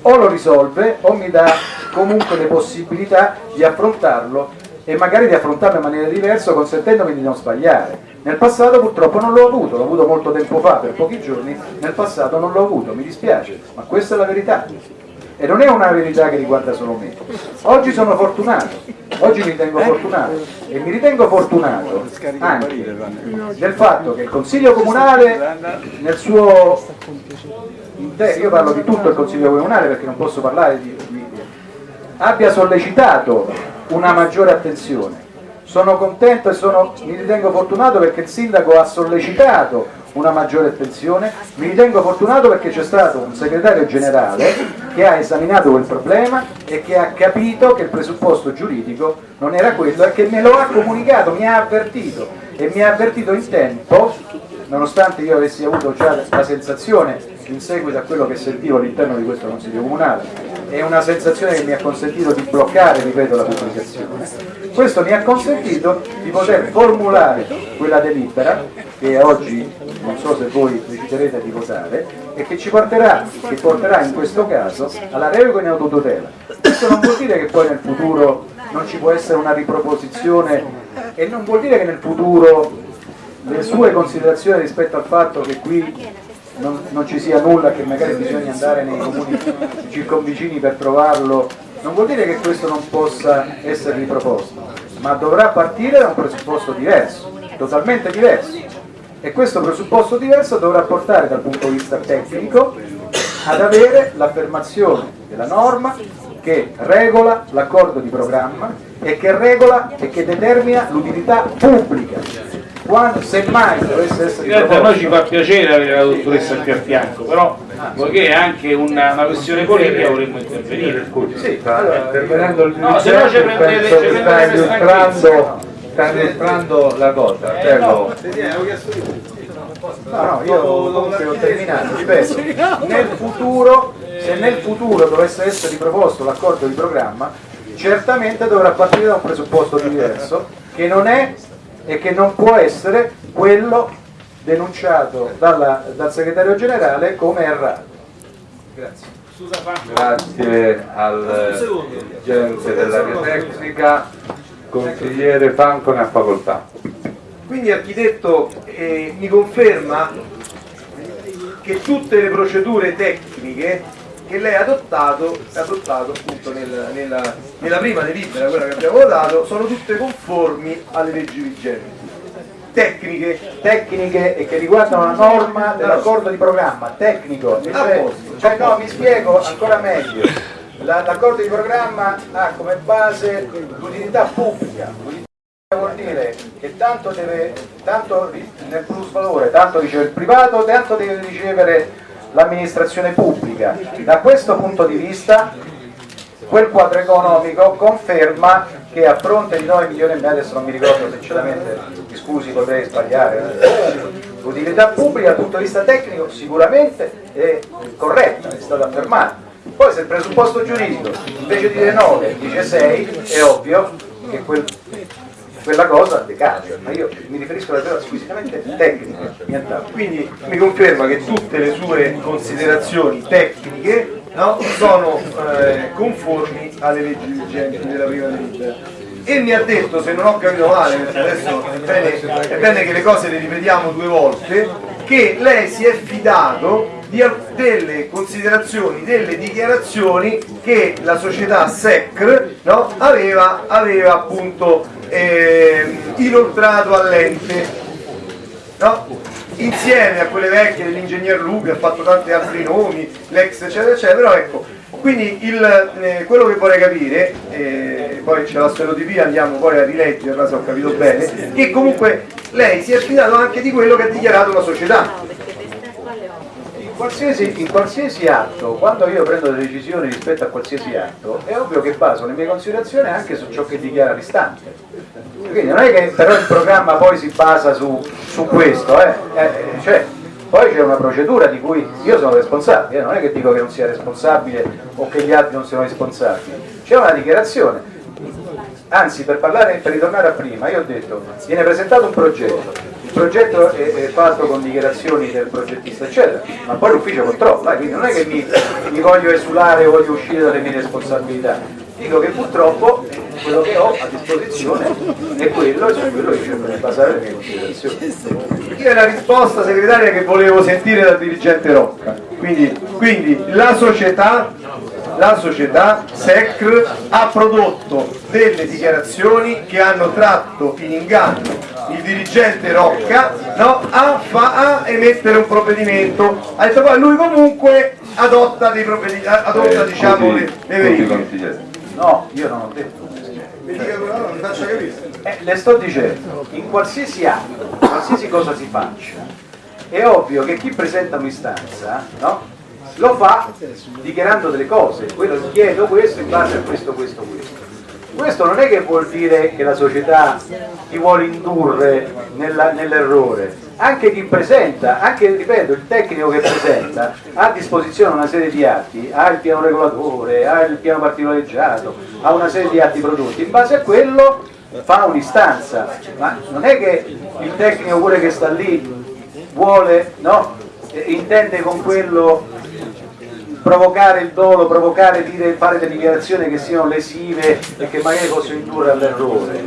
o lo risolve o mi dà comunque le possibilità di affrontarlo e magari di affrontarlo in maniera diversa consentendomi di non sbagliare. Nel passato purtroppo non l'ho avuto, l'ho avuto molto tempo fa, per pochi giorni, nel passato non l'ho avuto, mi dispiace, ma questa è la verità. E non è una verità che riguarda solo me. Oggi sono fortunato, oggi mi ritengo fortunato e mi ritengo fortunato anche del fatto che il Consiglio Comunale nel suo io parlo di tutto il Consiglio Comunale perché non posso parlare di, di abbia sollecitato una maggiore attenzione. Sono contento e sono, mi ritengo fortunato perché il sindaco ha sollecitato una maggiore attenzione, mi ritengo fortunato perché c'è stato un segretario generale che ha esaminato quel problema e che ha capito che il presupposto giuridico non era quello e che me lo ha comunicato, mi ha avvertito e mi ha avvertito in tempo, nonostante io avessi avuto già la sensazione in seguito a quello che sentivo all'interno di questo Consiglio Comunale è una sensazione che mi ha consentito di bloccare, ripeto, la pubblicazione. Questo mi ha consentito di poter formulare quella delibera che oggi non so se voi deciderete di votare e che ci porterà, che porterà in questo caso alla revoca in autotutela. Questo non vuol dire che poi nel futuro non ci può essere una riproposizione e non vuol dire che nel futuro le sue considerazioni rispetto al fatto che qui non, non, ci sia nulla, che magari bisogna andare nei comuni circonvicini per trovarlo, non vuol dire che questo non possa essere riproposto, ma dovrà partire da un presupposto diverso, totalmente diverso. E questo presupposto diverso dovrà portare dal punto di vista tecnico ad avere l'affermazione della norma che regola l'accordo di programma e che regola e che determina l'utilità pubblica quando semmai dovesse essere a noi ci fa piacere avere la dottoressa qui a fianco però poiché è anche una, una questione politica vorremmo intervenire. Sì, allora, intervenendo il no, se no ci prendete, ci prendete illustrando, sta illustrando la cosa eh, no. No, no, io comunque ho terminato, ripeto, nel futuro, se nel futuro dovesse essere riproposto l'accordo di programma, certamente dovrà partire da un presupposto diverso, che non è e che non può essere quello denunciato dalla, dal segretario generale come errato. Grazie. Grazie al dirigente dell'area tecnica, consigliere Franco ne ha facoltà. Quindi architetto eh, mi conferma che tutte le procedure tecniche che lei ha adottato, adottato appunto nel, nella, nella, prima delibera, quella che abbiamo votato, sono tutte conformi alle leggi vigenti. Tecniche. Tecniche e che riguardano la norma dell'accordo di programma, tecnico. Cioè, cioè no, mi spiego ancora meglio. L'accordo di programma ha come base l'utilità pubblica. Vuol dire che tanto, deve, tanto nel plus valore, tanto riceve il privato, tanto deve ricevere l'amministrazione pubblica. Da questo punto di vista quel quadro economico conferma che a fronte di 9 milioni e mezzo, adesso non mi ricordo sinceramente, mi scusi potrei sbagliare, l'utilità pubblica dal punto di vista tecnico sicuramente è corretta, è stata affermata. Poi se il presupposto giuridico invece di dire 9 dice 6, è ovvio che quel quella cosa decade, ma io mi riferisco alla cosa squisitamente tecnica. Quindi mi conferma che tutte le sue considerazioni tecniche no, sono eh, conformi alle leggi vigenti della prima delibera. E mi ha detto, se non ho capito male, perché adesso è bene, è bene che le cose le ripetiamo due volte, che lei si è fidato di, delle considerazioni, delle dichiarazioni che la società SECR no, aveva, aveva appunto eh, inoltrato all'ente no? insieme a quelle vecchie dell'ingegner Lupi ha fatto tanti altri nomi l'ex eccetera eccetera ecco quindi il, eh, quello che vorrei capire eh, poi c'è la sferotipia andiamo poi a rileggerla se ho capito bene che comunque lei si è affidato anche di quello che ha dichiarato la società qualsiasi, in qualsiasi atto, quando io prendo delle decisioni rispetto a qualsiasi atto, è ovvio che baso le mie considerazioni anche su ciò che dichiara l'istante. Quindi non è che però il programma poi si basa su, su questo, eh? Eh, cioè, poi c'è una procedura di cui io sono responsabile, non è che dico che non sia responsabile o che gli altri non siano responsabili, c'è una dichiarazione. Anzi, per, parlare, per ritornare a prima, io ho detto, viene presentato un progetto, progetto è, è, fatto con dichiarazioni del progettista eccetera, ma poi l'ufficio controlla, quindi non è che mi, mi voglio esulare o voglio uscire dalle mie responsabilità, dico che purtroppo quello che ho a disposizione è quello e su quello che cerco di basare le mie considerazioni. Io è la risposta segretaria che volevo sentire dal dirigente Rocca, quindi, quindi la società la società SECR ha prodotto delle dichiarazioni che hanno tratto in inganno il dirigente Rocca no, a, fa, a, emettere un provvedimento. Ha detto poi lui comunque adotta, dei provvedimenti adotta eh, diciamo le, le verifiche no io non ho detto eh, le sto dicendo in qualsiasi atto qualsiasi cosa si faccia è ovvio che chi presenta un'istanza no, lo fa dichiarando delle cose, quello chiedo questo in base a questo, questo, questo. Questo non è che vuol dire che la società ti vuole indurre nell'errore, anche chi presenta, anche ripeto, il tecnico che presenta ha a disposizione una serie di atti, ha il piano regolatore, ha il piano particolareggiato, ha una serie di atti prodotti, in base a quello fa un'istanza, ma non è che il tecnico pure che sta lì vuole, no? Eh, intende con quello provocare il dolo, provocare, dire, fare delle dichiarazioni che siano lesive e che magari possono indurre all'errore.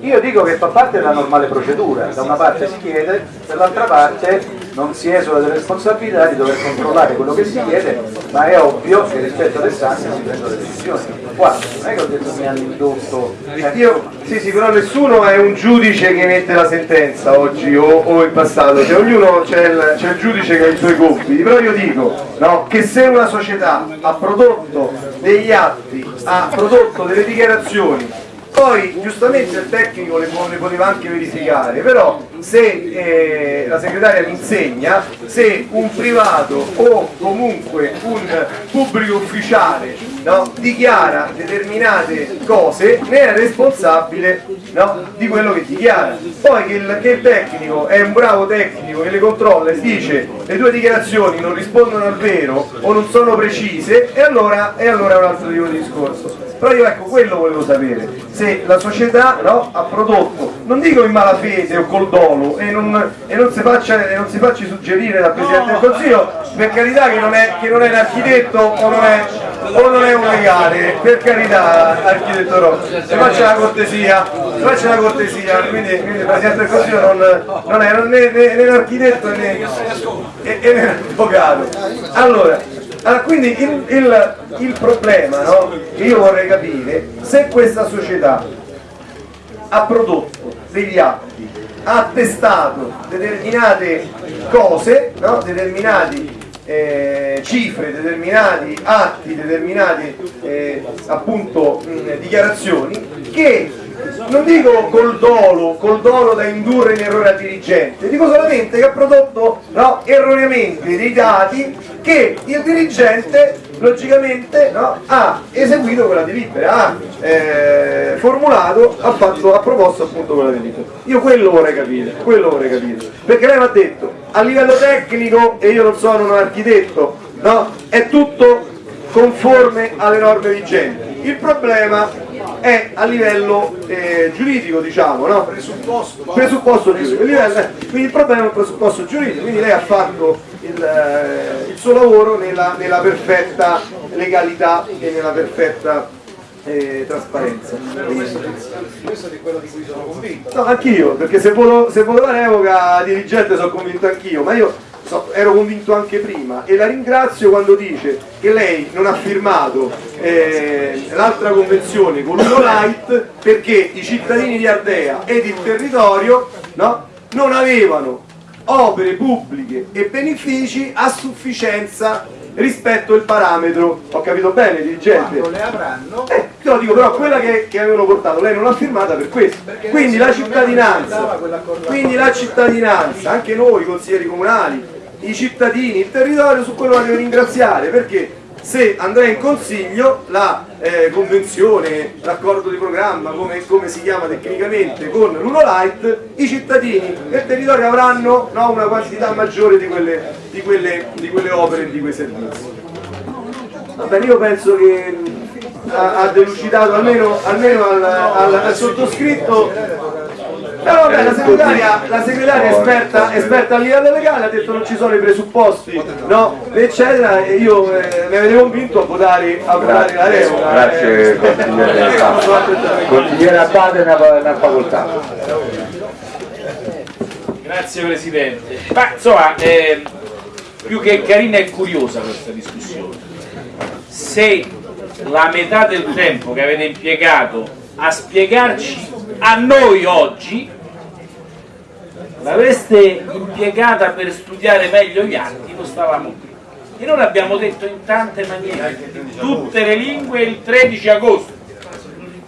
Io dico che fa parte della normale procedura, da una parte si chiede, dall'altra parte non si esula delle responsabilità di dover controllare quello che si chiede, ma è ovvio che rispetto alle istanze si prendono decisioni. Qua non è che ho detto mi hanno indotto. eh, Io, sì, sì, però nessuno è un giudice che emette la sentenza oggi o, o in passato, cioè ognuno c'è il, il giudice che ha i suoi compiti, però io dico no, che se una società ha prodotto degli atti, ha prodotto delle dichiarazioni, poi giustamente il tecnico le, le poteva anche verificare, però se eh, la segretaria mi insegna, se un privato o comunque un pubblico ufficiale no, dichiara determinate cose, ne è responsabile no, di quello che dichiara. Poi che il, che il tecnico è un bravo tecnico che le controlla e dice le tue dichiarazioni non rispondono al vero o non sono precise, e allora, e allora è un altro tipo di discorso. Però io ecco quello volevo sapere, se la società no, ha prodotto, non dico in malafede o col dolo e non, e non, si, faccia, e non si faccia suggerire dal Presidente del Consiglio, per carità che non è, che non è un architetto o non è, o non è un legale, per carità architetto Rossi, si faccia la cortesia, si faccia la cortesia, quindi, il Presidente del Consiglio non, non è né, né, né un architetto né, né un avvocato. Allora, allora, quindi il, il- il problema no, che io vorrei capire, se questa società ha prodotto degli atti, ha attestato determinate cose, no, determinati eh, cifre, determinati atti, determinate eh, appunto mh, dichiarazioni che non dico col dolo, col dolo da indurre in errore al dirigente, dico solamente che ha prodotto no, erroneamente dei dati che il dirigente logicamente no, ha eseguito quella delibera, ha eh, formulato, ha, fatto, ha proposto appunto quella delibera. Io quello vorrei capire, quello vorrei capire, perché lei mi ha detto a livello tecnico, e io non sono un architetto, no, è tutto conforme alle norme vigenti. Il problema è a livello eh, giuridico, diciamo, no? Presupposto. Presupposto giuridico. Il livello- quindi il problema è un presupposto giuridico, quindi lei ha fatto il, eh, il suo lavoro nella, nella perfetta legalità e nella perfetta eh, trasparenza. Questo è quello di cui sono convinto. No, anch'io, perché se volevo, se volevo la revoca dirigente sono convinto anch'io, ma io ero convinto anche prima e la ringrazio quando dice che lei non ha firmato eh, l'altra convenzione con l'Uno Light perché i cittadini di Ardea ed il territorio no, non avevano opere pubbliche e benefici a sufficienza rispetto al parametro. Ho capito bene, dirigente? Quando le avranno, Eh, te lo dico, però quella che, che avevano portato lei non l'ha firmata per questo. Perché Quindi la cittadinanza, quindi la cittadinanza, anche noi consiglieri comunali, i cittadini, il territorio, su quello la devo ringraziare perché se andrà in consiglio la eh, convenzione, l'accordo di programma, come, come si chiama tecnicamente, con l'Uno Light, i cittadini del territorio avranno no, una quantità maggiore di quelle, di, quelle, di quelle opere e di quei servizi. Va bene, io penso che ha, ha delucidato almeno, almeno al, al- al sottoscritto. Però vabbè, la segretaria, la segretaria è esperta, esperta a livello legale, ha detto non ci sono i presupposti, no, eccetera, e io eh, mi avete convinto a votare, a votare la revoca. Grazie eh. consigliere. Consigliere Abate una, una facoltà. Grazie Presidente. Ma insomma, ehm, più che carina e curiosa questa discussione. Se la metà del tempo che avete impiegato a spiegarci a noi oggi l'avreste impiegata per studiare meglio gli atti, non stavamo qui. E noi l'abbiamo detto in tante maniere, in tutte le lingue il 13 agosto.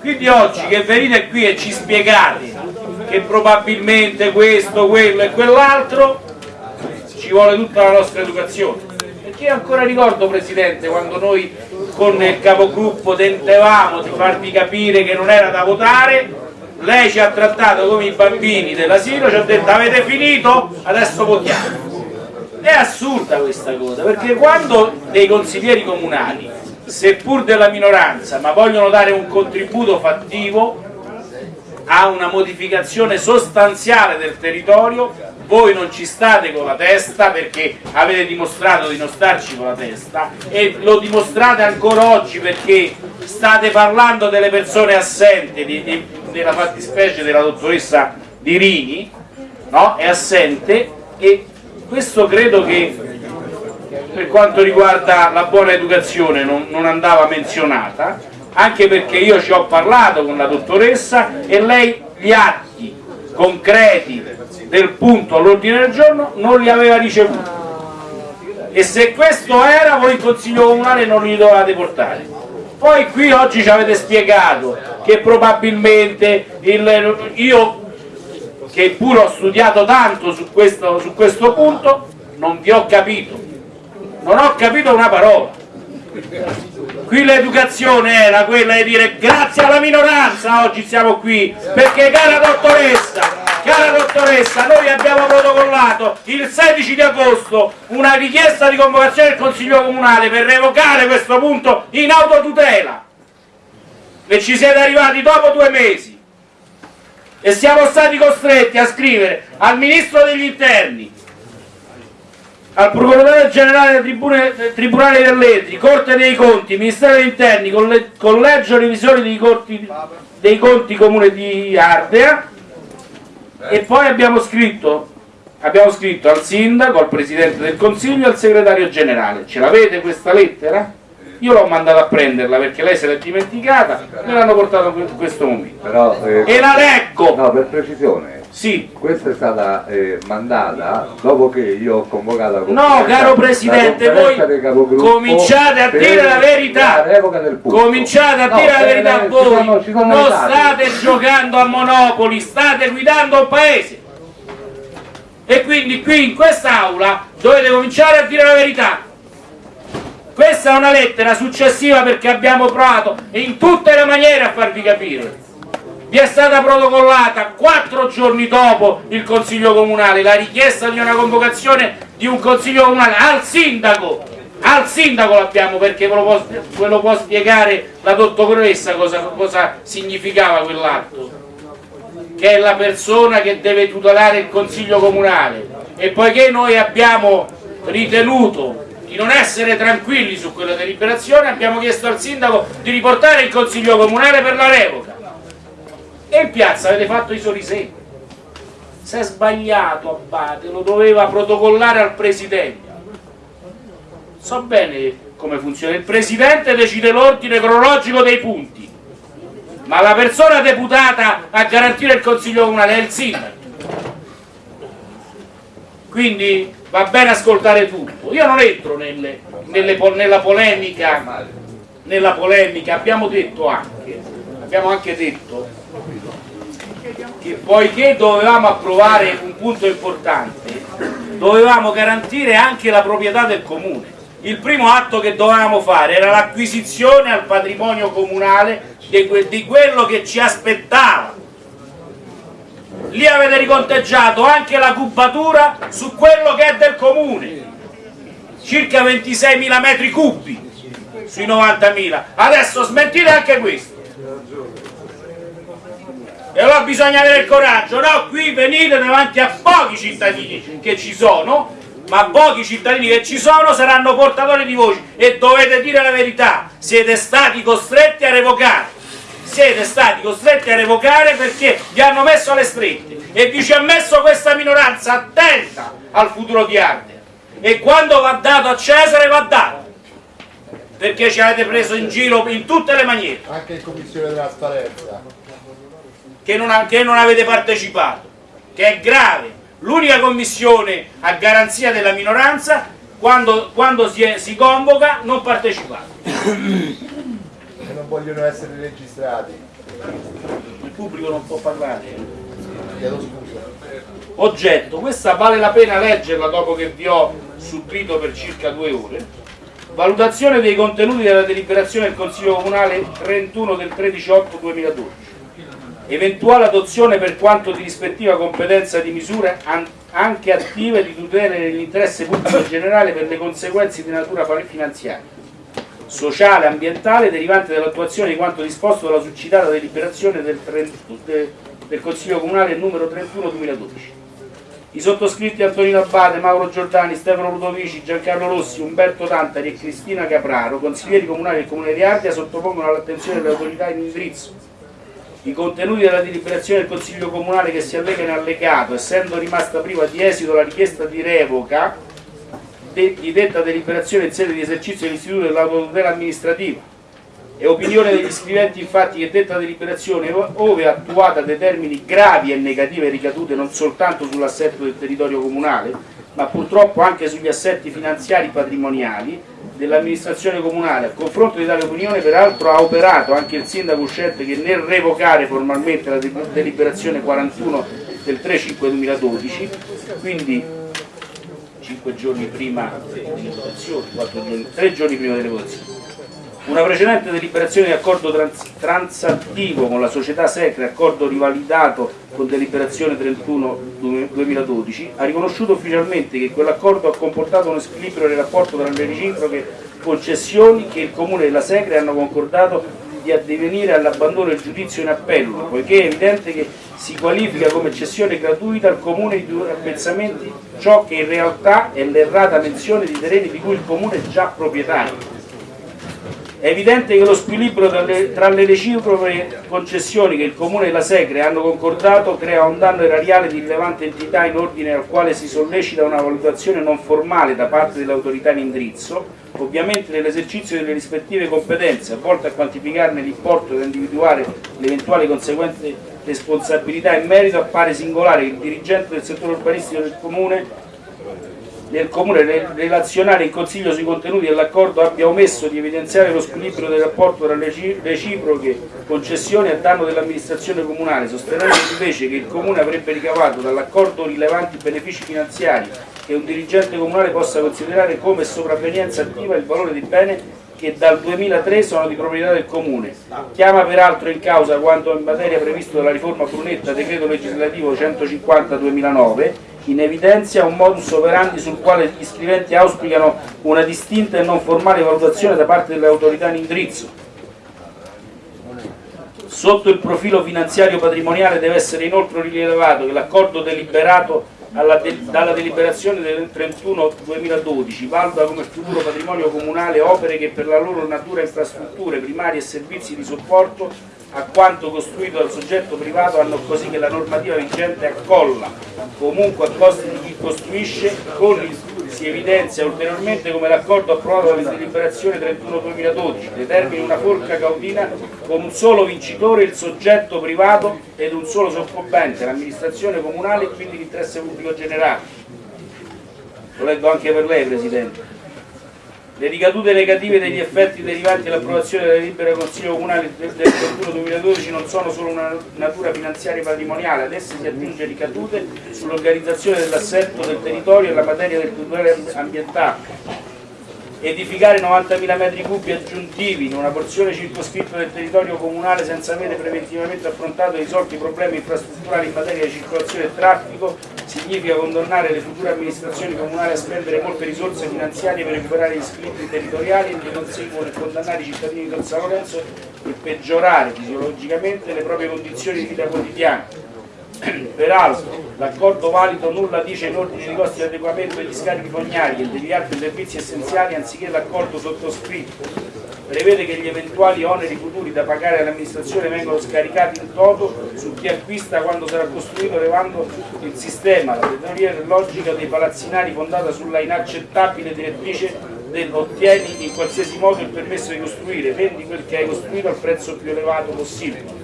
Quindi oggi che venite qui e ci spiegate che probabilmente questo, quello e quell'altro, ci vuole tutta la nostra educazione. Perché io ancora ricordo Presidente quando noi con il capogruppo tentavamo di farvi capire che non era da votare. Lei ci ha trattato come i bambini dell'asilo ci ha detto avete finito? Adesso votiamo. È assurda questa cosa perché quando dei consiglieri comunali seppur della minoranza ma vogliono dare un contributo fattivo a una modificazione sostanziale del territorio voi non ci state con la testa perché avete dimostrato di non starci con la testa e lo dimostrate ancora oggi perché state parlando delle persone assenti di, di, della fattispecie della dottoressa Dirini no? è assente e questo credo che per quanto riguarda la buona educazione non, non andava menzionata anche perché io ci ho parlato con la dottoressa e lei gli atti concreti del punto all'ordine del giorno non li aveva ricevuti. E se questo era voi il consiglio comunale non li dovevate portare. Poi qui oggi ci avete spiegato che probabilmente il, io che pure ho studiato tanto su questo, su questo punto non vi ho capito. Non ho capito una parola qui l'educazione era quella di dire grazie alla minoranza oggi siamo qui perché cara dottoressa Cara dottoressa, noi abbiamo protocollato il 16 di agosto una richiesta di convocazione del Consiglio Comunale per revocare questo punto in autotutela. E ci siete arrivati dopo due mesi. E siamo stati costretti a scrivere al Ministro degli Interni al Procuratore Generale del Tribune, Tribunale dell'Etri, Corte dei Conti, Ministero degli Interni, Collegio Revisori dei, Corti, dei Conti Comune di Ardea e poi abbiamo scritto, abbiamo scritto al sindaco, al presidente del consiglio e al segretario generale. Ce l'avete questa lettera? Io l'ho mandata a prenderla perché lei se l'è dimenticata, me l'hanno portato in questo momento. Però, eh, e la leggo! No, per precisione, sì. Questa è stata eh, mandata dopo che io ho convocato la No, caro Presidente, voi cominciate a dire la verità. Cominciate a no, dire la verità le, voi. Sono, sono non state (laughs) giocando a Monopoli, state guidando il Paese. E quindi qui in quest'Aula dovete cominciare a dire la verità. Questa è una lettera successiva perché abbiamo provato in tutte le maniere a farvi capire. Vi è stata protocollata quattro giorni dopo il Consiglio Comunale la richiesta di una convocazione di un Consiglio Comunale al Sindaco. Al Sindaco l'abbiamo perché ve lo, può, ve lo, può, spiegare la dottoressa cosa, cosa significava quell'atto. Che è la persona che deve tutelare il Consiglio Comunale. E poiché noi abbiamo ritenuto di non essere tranquilli su quella deliberazione abbiamo chiesto al Sindaco di riportare il Consiglio Comunale per la revoca. E in piazza avete fatto i sorrisetti si è sbagliato Abate lo doveva protocollare al presidente. So bene come funziona. Il presidente decide l'ordine cronologico dei punti ma la persona deputata a garantire il consiglio comunale è il sindaco. Quindi va bene ascoltare tutto io non entro nelle, nelle, nella polemica nella polemica abbiamo detto anche abbiamo anche detto che poiché dovevamo approvare un punto importante, dovevamo garantire anche la proprietà del comune. Il primo atto che dovevamo fare era l'acquisizione al patrimonio comunale di, que di quello che ci aspettava. Lì avete riconteggiato anche la cubatura su quello che è del comune, circa 26.000 metri cubi sui 90.000. Adesso smentite anche questo e allora bisogna avere il coraggio, no? Qui venite davanti a pochi cittadini che ci sono, ma pochi cittadini che ci sono saranno portatori di voci e dovete dire la verità, siete stati costretti a revocare, siete stati costretti a revocare perché vi hanno messo alle strette e vi ci ha messo questa minoranza attenta al futuro di Ardea e quando va dato a Cesare va dato. Perché ci avete preso in giro in tutte le maniere. Anche in commissione di trasparenza che non, che non avete partecipato, che è grave. L'unica commissione a garanzia della minoranza, quando, quando si, è, si, convoca, non partecipate. (coughs) Vogliono essere registrati. Il pubblico non può parlare. chiedo scusa. Oggetto, questa vale la pena leggerla dopo che vi ho subito per circa due ore. Valutazione dei contenuti della deliberazione del Consiglio Comunale 31 del 13-8-2012. Eventuale adozione per quanto di rispettiva competenza di misure an- anche attive di tutela dell'interesse pubblico generale per le conseguenze di natura finanziaria, sociale e ambientale derivante dall'attuazione di quanto disposto dalla succitata deliberazione del, 30 de- del Consiglio Comunale numero 31-2012. I sottoscritti Antonino Abbate, Mauro Giordani, Stefano Ludovici, Giancarlo Rossi, Umberto Tantari e Cristina Capraro, consiglieri comunali del Comune di Ardea, sottopongono all'attenzione delle autorità in indirizzo i contenuti della deliberazione del Consiglio Comunale che si allega in allegato, essendo rimasta priva di esito la richiesta di revoca di detta deliberazione in sede di esercizio dell'istituto dell'autotutela amministrativa. È opinione degli scriventi infatti che detta deliberazione, ove attuata, determini gravi e negative ricadute non soltanto sull'assetto del territorio comunale, ma purtroppo anche sugli assetti finanziari patrimoniali dell'amministrazione comunale. A confronto di tale opinione, peraltro, ha operato anche il sindaco uscente che nel revocare formalmente la de- deliberazione 41 del 3-5-2012, quindi 5 giorni prima delle votazioni, 4 giorni, 3 giorni prima delle votazioni. Una precedente deliberazione di accordo trans- transattivo con la società Secre, accordo rivalidato con deliberazione 31 2012, ha riconosciuto ufficialmente che quell'accordo ha comportato uno squilibrio nel rapporto tra le reciproche concessioni che il Comune e la Secre hanno concordato di addivenire all'abbandono del giudizio in appello, poiché è evidente che si qualifica come cessione gratuita al Comune di due appezzamenti ciò che in realtà è l'errata menzione di terreni di cui il Comune è già proprietario. È evidente che lo squilibrio tra le, tra le reciproche concessioni che il Comune e la Segre hanno concordato crea un danno erariale di rilevante entità in ordine al quale si sollecita una valutazione non formale da parte dell'autorità in indirizzo, ovviamente nell'esercizio delle rispettive competenze, volte a quantificarne l'importo e da individuare le eventuali conseguenti responsabilità. In merito, appare singolare che il dirigente del settore urbanistico del Comune del Comune nel relazionare in Consiglio sui contenuti dell'accordo abbia omesso di evidenziare lo squilibrio del rapporto tra le reci- reciproche concessioni a danno dell'amministrazione comunale, sostenendo invece che il Comune avrebbe ricavato dall'accordo rilevanti benefici finanziari che un dirigente comunale possa considerare come sopravvenienza attiva il valore dei beni che dal 2003 sono di proprietà del Comune. Chiama peraltro in causa quanto in materia previsto dalla riforma Brunetta, decreto legislativo 150-2009, in evidenzia un modus operandi sul quale gli scriventi auspicano una distinta e non formale valutazione da parte delle autorità in indirizzo. Sotto il profilo finanziario patrimoniale deve essere inoltre rilevato che l'accordo deliberato de- dalla deliberazione del 31-2012 valuta come futuro patrimonio comunale opere che per la loro natura infrastrutture primarie e servizi di supporto a quanto costruito dal soggetto privato hanno così che la normativa vigente accolla comunque a costi di chi costruisce con il si evidenzia ulteriormente come l'accordo approvato dalla deliberazione 31-2012 determini una forca cautina con un solo vincitore, il soggetto privato ed un solo soccombente, l'amministrazione comunale e quindi l'interesse pubblico generale. Lo leggo anche per lei Presidente. Le ricadute negative degli effetti derivanti dall'approvazione della delibera del Consiglio Comunale del 31-2012 non sono solo una natura finanziaria e patrimoniale, ad esse si aggiunge ricadute sull'organizzazione dell'assetto del territorio e la materia del tutore ambientale. Edificare 90.000 metri cubi aggiuntivi in una porzione circoscritta del territorio comunale senza avere preventivamente affrontato e risolto i problemi infrastrutturali in materia di circolazione e traffico significa condannare le future amministrazioni comunali a spendere molte risorse finanziarie per recuperare gli squilibri territoriali e di conseguo nel condannare i cittadini del San Lorenzo e peggiorare fisiologicamente le proprie condizioni di vita quotidiana. Peraltro, l'accordo valido nulla dice in ordine ai costi di adeguamento degli scarichi fognari e degli altri servizi essenziali anziché l'accordo sottoscritto. Prevede che gli eventuali oneri futuri da pagare all'amministrazione vengano scaricati in toto su chi acquista quando sarà costruito levando il sistema, la teoria logica dei palazzinari fondata sulla inaccettabile direttrice del ottieni in qualsiasi modo il permesso di costruire, vendi quel che hai costruito al prezzo più elevato possibile.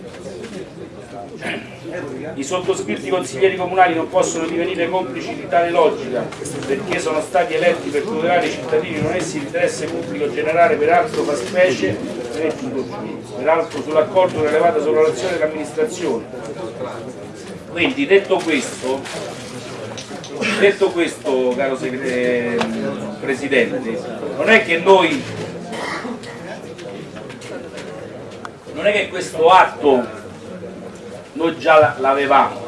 I sottoscritti consiglieri comunali non possono divenire complici di tale logica perché sono stati eletti per tutelare i cittadini non essi l'interesse pubblico generale peraltro fa specie peraltro sull'accordo rilevato sulla relazione dell'amministrazione. Quindi detto questo, detto questo caro Presidente, non è che noi non è che questo atto noi già l'avevamo,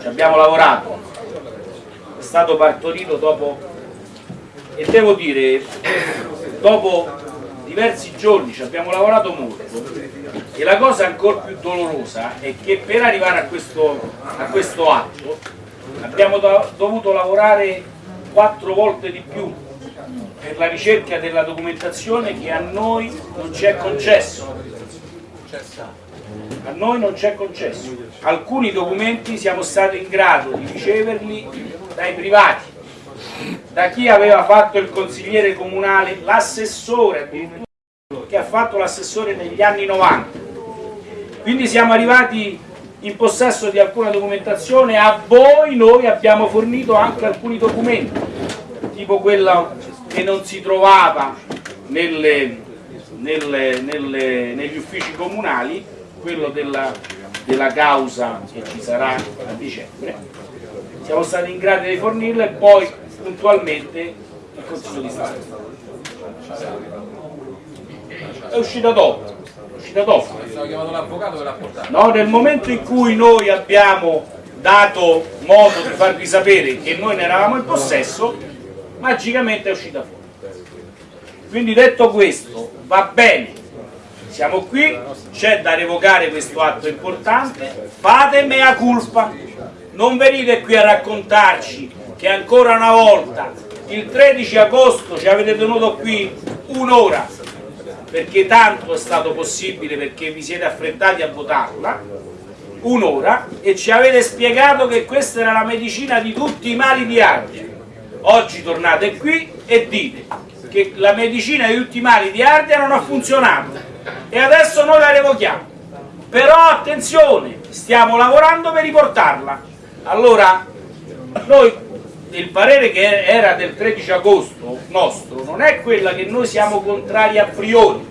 ci abbiamo lavorato, è stato partorito dopo e devo dire dopo diversi giorni ci abbiamo lavorato molto. E la cosa ancora più dolorosa è che per arrivare a questo, a questo atto abbiamo do- dovuto lavorare quattro volte di più per la ricerca della documentazione che a noi non ci è concesso. A noi non ci è concesso. Alcuni documenti siamo stati in grado di riceverli dai privati, da chi aveva fatto il consigliere comunale, l'assessore che ha fatto l'assessore negli anni 90. Quindi siamo arrivati in possesso di alcuna documentazione, a voi noi abbiamo fornito anche alcuni documenti, tipo quello che non si trovava nelle- nelle- nelle- negli uffici comunali, quello della, della causa che ci sarà a dicembre. Siamo stati in grado di fornirlo e poi puntualmente il Consiglio di Stato. È uscita dopo, è uscita dopo. No, nel momento in cui noi abbiamo dato modo di farvi sapere che noi ne eravamo in possesso, magicamente è uscita fuori. Quindi detto questo, va bene, siamo qui, c'è da revocare questo atto importante, fate mea culpa, non venite qui a raccontarci che ancora una volta il 13 agosto ci avete tenuto qui un'ora perché tanto è stato possibile perché vi siete affrettati a votarla un'ora e ci avete spiegato che questa era la medicina di tutti i mali di Ardea oggi tornate qui e dite che la medicina di tutti i mali di Ardea non ha funzionato e adesso noi la revochiamo. Però attenzione stiamo lavorando per riportarla. Allora noi il parere che era del 13 agosto nostro non è quella che noi siamo contrari a priori.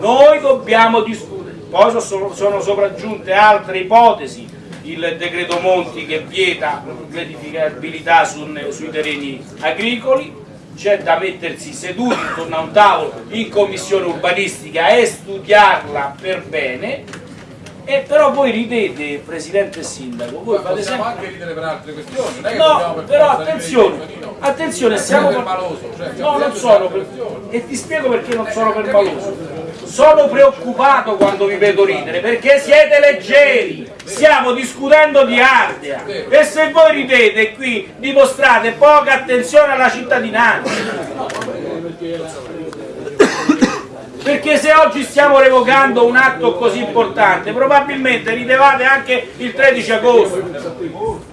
Noi dobbiamo discutere. Poi sono, sono sopraggiunte altre ipotesi. Il decreto Monti che vieta l'edificabilità su- sui terreni agricoli c'è da mettersi seduti intorno a un tavolo in commissione urbanistica e studiarla per bene e però voi ridete Presidente e Sindaco voi fate possiamo sempre anche ridere per altre questioni. Non No, per però attenzione, no. attenzione, Siamo siamo... permaloso, cioè, No, non sono per... E ti spiego perché non sono permaloso. Sono preoccupato quando vi vedo ridere, perché siete leggeri. Stiamo discutendo di Ardea. E se voi ridete qui dimostrate poca attenzione alla cittadinanza. Perché se oggi stiamo revocando un atto così importante, probabilmente ridevate anche il 13 agosto.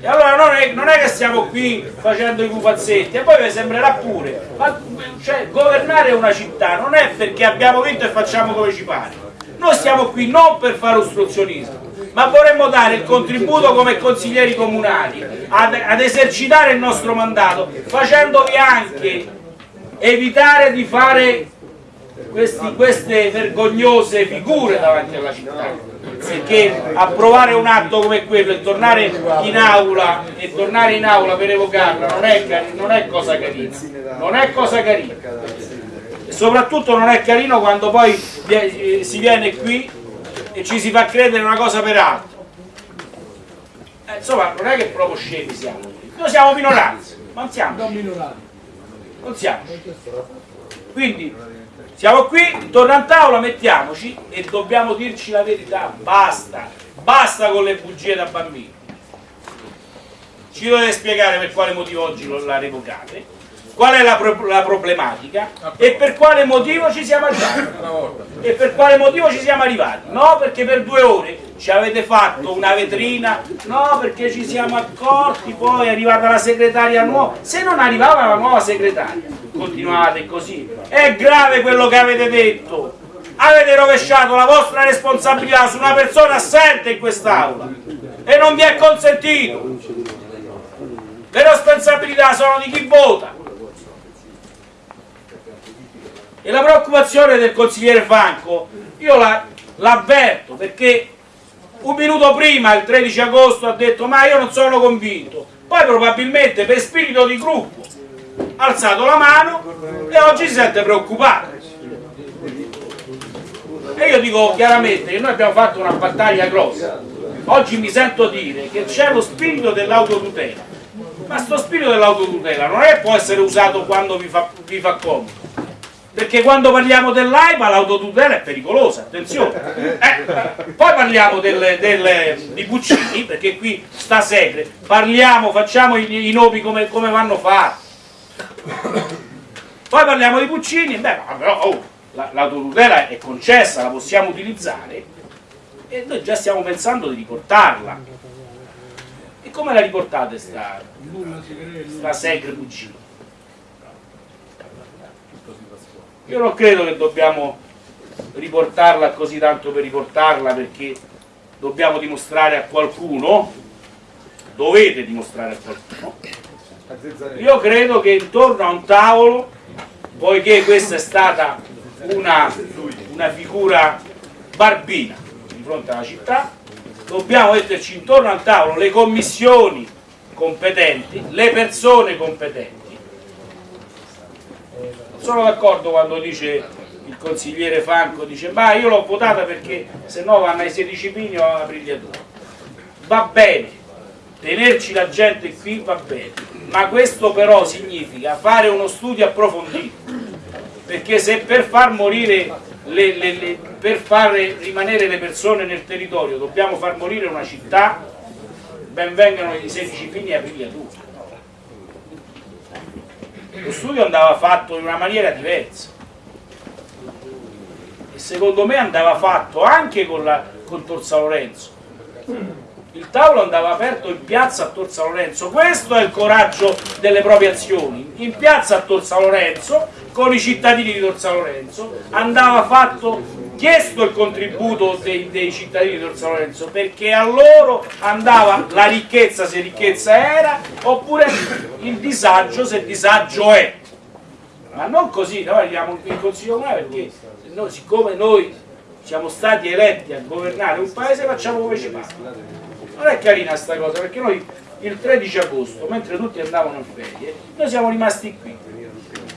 E allora non è, non è che stiamo qui facendo i pupazzetti, e poi vi sembrerà pure, ma cioè, governare una città non è perché abbiamo vinto e facciamo come ci pare. Noi stiamo qui non per fare ostruzionismo, ma vorremmo dare il contributo come consiglieri comunali ad, ad esercitare il nostro mandato, facendovi anche evitare di fare questi- queste vergognose figure davanti alla città perché approvare un atto come quello e tornare in aula e tornare in aula per evocarla non è, non è cosa carina. Non è cosa carina. E soprattutto non è carino quando poi eh, si viene qui e ci si fa credere una cosa per altro. Eh, insomma non è che proprio scemi siamo. Noi siamo minoranze ma non siamo non siamo. Quindi siamo qui, torna a tavola, mettiamoci e dobbiamo dirci la verità, basta, basta con le bugie da bambini. Ci dovete spiegare per quale motivo oggi lo- la revocate, qual è la, pro- la problematica e per quale motivo ci siamo arrivati. E per quale motivo ci siamo arrivati? No, perché per due ore ci avete fatto una vetrina, no, perché ci siamo accorti, poi è arrivata la segretaria nuova. Se non arrivava la nuova segretaria, continuate così. È grave quello che avete detto. Avete rovesciato la vostra responsabilità su una persona assente in quest'aula e non vi è consentito. Le responsabilità sono di chi vota. E la preoccupazione del consigliere Franco, io la- l'avverto perché un minuto prima, il 13 agosto, ha detto ma io non sono convinto, poi probabilmente per spirito di gruppo ha alzato la mano e oggi si sente preoccupato. E io dico chiaramente che noi abbiamo fatto una battaglia grossa. Oggi mi sento dire che c'è lo spirito dell'autotutela. Ma sto spirito dell'autotutela non è può essere usato quando vi fa, vi fa comodo. Perché quando parliamo dell'AIPA l'autotutela è pericolosa, attenzione. Eh, poi parliamo del- del- di Puccini, perché qui sta Segre, parliamo, facciamo i, i nomi come, come vanno fatti. Poi parliamo di Puccini, beh, ma però oh, la- l'autotutela è concessa, la possiamo utilizzare e noi già stiamo pensando di riportarla. E come la riportate sta, sta Segre Puccini? Io non credo che dobbiamo riportarla così tanto per riportarla perché dobbiamo dimostrare a qualcuno, dovete dimostrare a qualcuno. Io credo che intorno a un tavolo, poiché questa è stata una, una figura barbina di fronte alla città, dobbiamo metterci intorno al tavolo le commissioni competenti, le persone competenti. Sono d'accordo quando dice il consigliere Franco, dice ma io l'ho votata perché se no vanno ai 16 pini o alla brigliatura. Va bene, tenerci la gente qui va bene, ma questo però significa fare uno studio approfondito, perché se per far morire le- le- le- per far rimanere le persone nel territorio dobbiamo far morire una città, ben vengano i 16 pini a brigliatura. Lo studio andava fatto in una maniera diversa e secondo me andava fatto anche con, la, con Torsa Lorenzo. Il tavolo andava aperto in piazza a Torsa Lorenzo, questo è il coraggio delle proprie azioni. In piazza a Torsa Lorenzo, con i cittadini di Torsa Lorenzo, andava fatto, chiesto il contributo dei, dei cittadini di Torsa Lorenzo, perché a loro andava la ricchezza se ricchezza era, oppure il disagio se disagio è. Ma non così, noi andiamo in consiglio comunale perché noi, siccome noi siamo stati eletti a governare un paese facciamo come ci pare. Non è carina sta cosa perché noi il 13 agosto, mentre tutti andavano in ferie, noi siamo rimasti qui.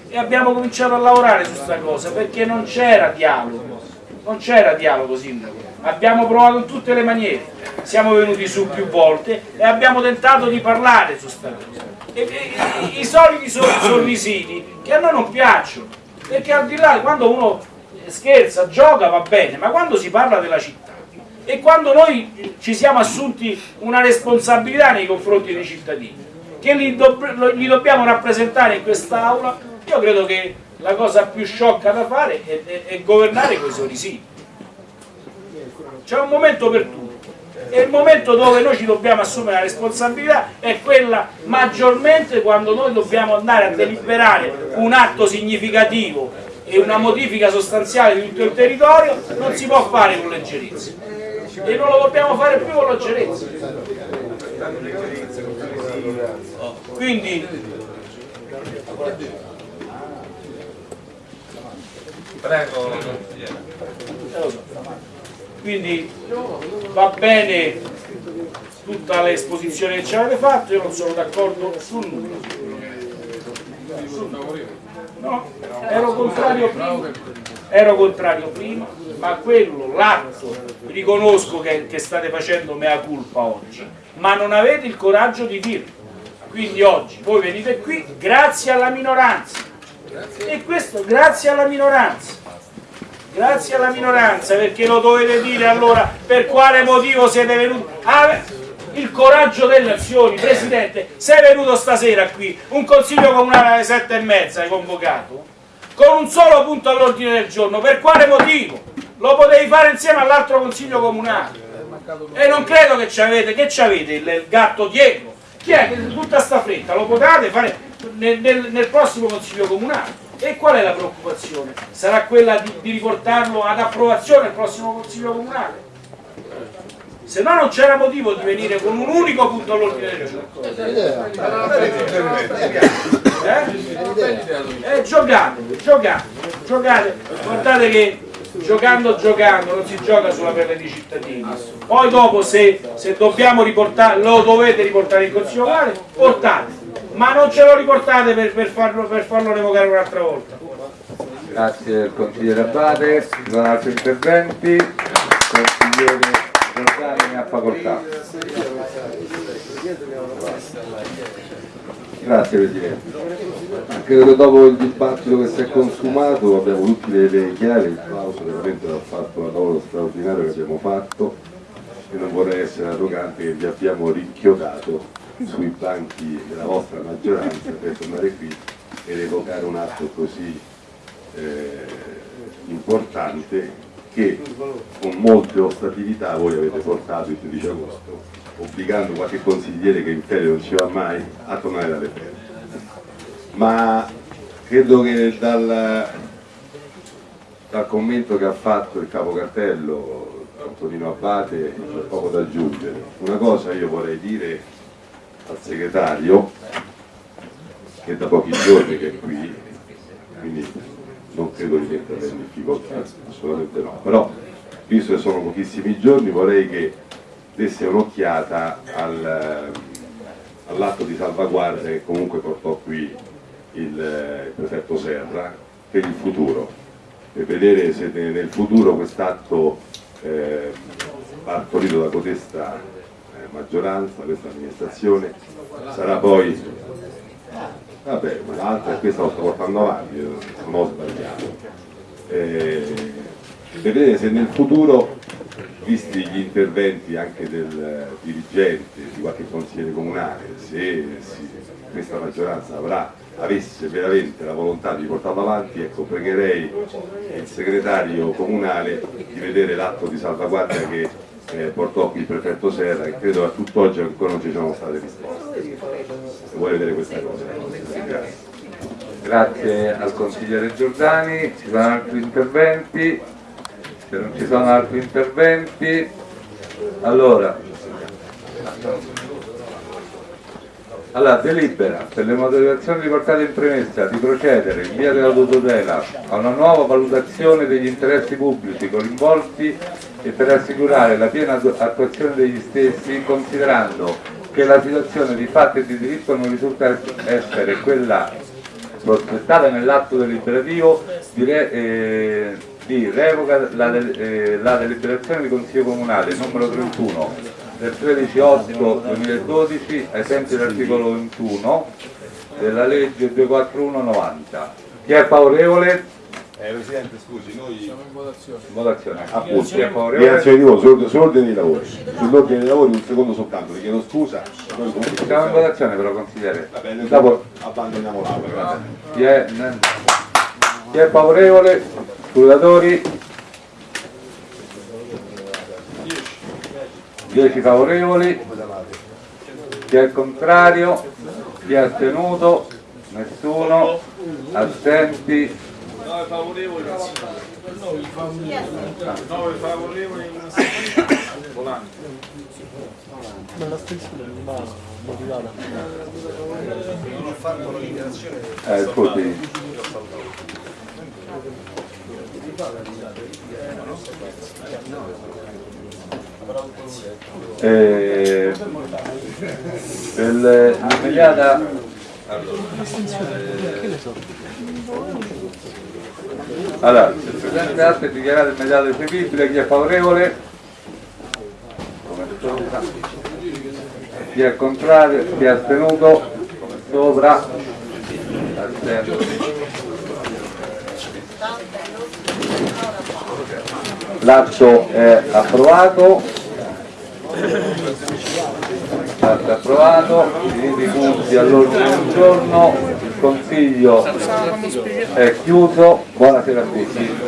E abbiamo cominciato a lavorare su sta cosa perché non c'era dialogo, non c'era dialogo sindaco, abbiamo provato in tutte le maniere, siamo venuti su più volte e abbiamo tentato di parlare su sta cosa. E, e- i soliti sor- sorrisini che a noi non piacciono, perché al di là quando uno scherza, gioca va bene, ma quando si parla della città e quando noi ci siamo assunti una responsabilità nei confronti dei cittadini, che li, lo- li dobbiamo rappresentare in quest'Aula, io credo che la cosa più sciocca da fare è, è- è governare con i sorrisini. C'è un momento per tutto. E il momento dove noi ci dobbiamo assumere la responsabilità è quella maggiormente quando noi dobbiamo andare a deliberare un atto significativo e una modifica sostanziale di tutto il territorio, non si può fare con leggerezza. E non lo dobbiamo fare più con leggerezza. Quindi Prego. Quindi va bene tutta l'esposizione che ci avete fatto, io non sono d'accordo su nulla. No, ero contrario prima, ero contrario prima, ma quello, l'atto, riconosco che, che state facendo mea culpa oggi, ma non avete il coraggio di dirlo. Quindi oggi voi venite qui grazie alla minoranza. E questo grazie alla minoranza. Grazie alla minoranza perché lo dovete dire allora per quale motivo siete venuti. Ah, il coraggio delle azioni, Presidente, sei venuto stasera qui, un consiglio comunale alle sette e mezza hai convocato, con un solo punto all'ordine del giorno, per quale motivo? Lo potevi fare insieme all'altro consiglio comunale. E non credo che ci avete, che ci avete il, il gatto dietro. Chi è che tutta sta fretta? Lo potete fare nel, nel- nel prossimo consiglio comunale. E qual è la preoccupazione? Sarà quella di, di riportarlo ad approvazione il prossimo consiglio comunale? Se no non c'era motivo di venire con un unico punto all'ordine del giorno. Eh? Eh, giocate, giocate, giocate, guardate che giocando giocando non si gioca sulla pelle dei cittadini. Poi dopo se, se dobbiamo riportare, lo dovete riportare in consiglio locale, portate, ma non ce lo riportate per, per farlo, per farlo revocare un'altra volta. Grazie al consigliere Abate, ci sono altri interventi, consigliere Giordani ha facoltà. Grazie Presidente. Credo che dopo il dibattito che si è consumato abbiamo tutte le il Clauso veramente ha fatto un lavoro straordinario che abbiamo fatto e non vorrei essere arrogante che vi abbiamo rinchiodato sui banchi della vostra maggioranza per tornare qui ed evocare un atto così eh, importante che con molte ostatività voi avete portato il 13 agosto, obbligando qualche consigliere che in ferie non ci va mai a tornare dalle ferie. Ma credo che dal, dal commento che ha fatto il capo cartello Antonino Abbate c'è poco da aggiungere. Una cosa io vorrei dire al segretario che da pochi giorni che è qui, quindi non credo di metterla in difficoltà, assolutamente no, però visto che sono pochissimi giorni vorrei che desse un'occhiata al, all'atto di salvaguardia che comunque portò qui il, il prefetto Serra per il futuro, per vedere se nel futuro quest'atto eh, partorito da codesta eh, maggioranza, questa amministrazione, sarà poi Vabbè, ma l'altra è questa lo sto portando avanti, non ho sbagliato. Eh, vedere se nel futuro, visti gli interventi anche del dirigente, di qualche consigliere comunale, se si, questa maggioranza avrà, avesse veramente la volontà di portarlo avanti, ecco, pregherei il segretario comunale di vedere l'atto di salvaguardia che eh, portò qui il prefetto Serra e credo a tutt'oggi ancora non ci sono state risposte. Se vuoi vedere questa cosa. Grazie. Grazie al consigliere Giordani, ci sono altri interventi? Se non ci sono altri interventi, allora, allora delibera per le motivazioni riportate in premessa di procedere in via della tutela a una nuova valutazione degli interessi pubblici coinvolti e per assicurare la piena attuazione degli stessi considerando che la situazione di fatto e di diritto non risulta essere quella prospettata nell'atto deliberativo di, re, eh, di revoca la, eh, la deliberazione di Consiglio Comunale numero 31 del 13-8-2012 ai sensi dell'articolo 21 della legge 241-90. Chi è favorevole? Eh, Presidente, scusi, noi siamo in votazione. Votazione. Appunto, Chi è di favorevole? azione di voto sull'ordine dei lavori. Sull'ordine dei lavori un secondo soltanto, vi chiedo scusa. Noi comunque Siamo in votazione però consigliere. Va bene, Dopo, abbandoniamo l'aula, chi è, chi è favorevole? Scrutatori? 10 favorevoli. Chi è contrario? Chi è astenuto? Nessuno. Assenti? 9 favorevoli, 9 favorevoli, volante. Eh, scusi. Eh, l'immediata allora, il Presidente Arte è dichiarato immediato eseguibile, chi è favorevole? Chi è contrario? Chi è astenuto? Come sopra. Astenuto. L'atto è approvato. L'atto è approvato, i punti all'ordine del giorno, il Consiglio è chiuso, buonasera a tutti.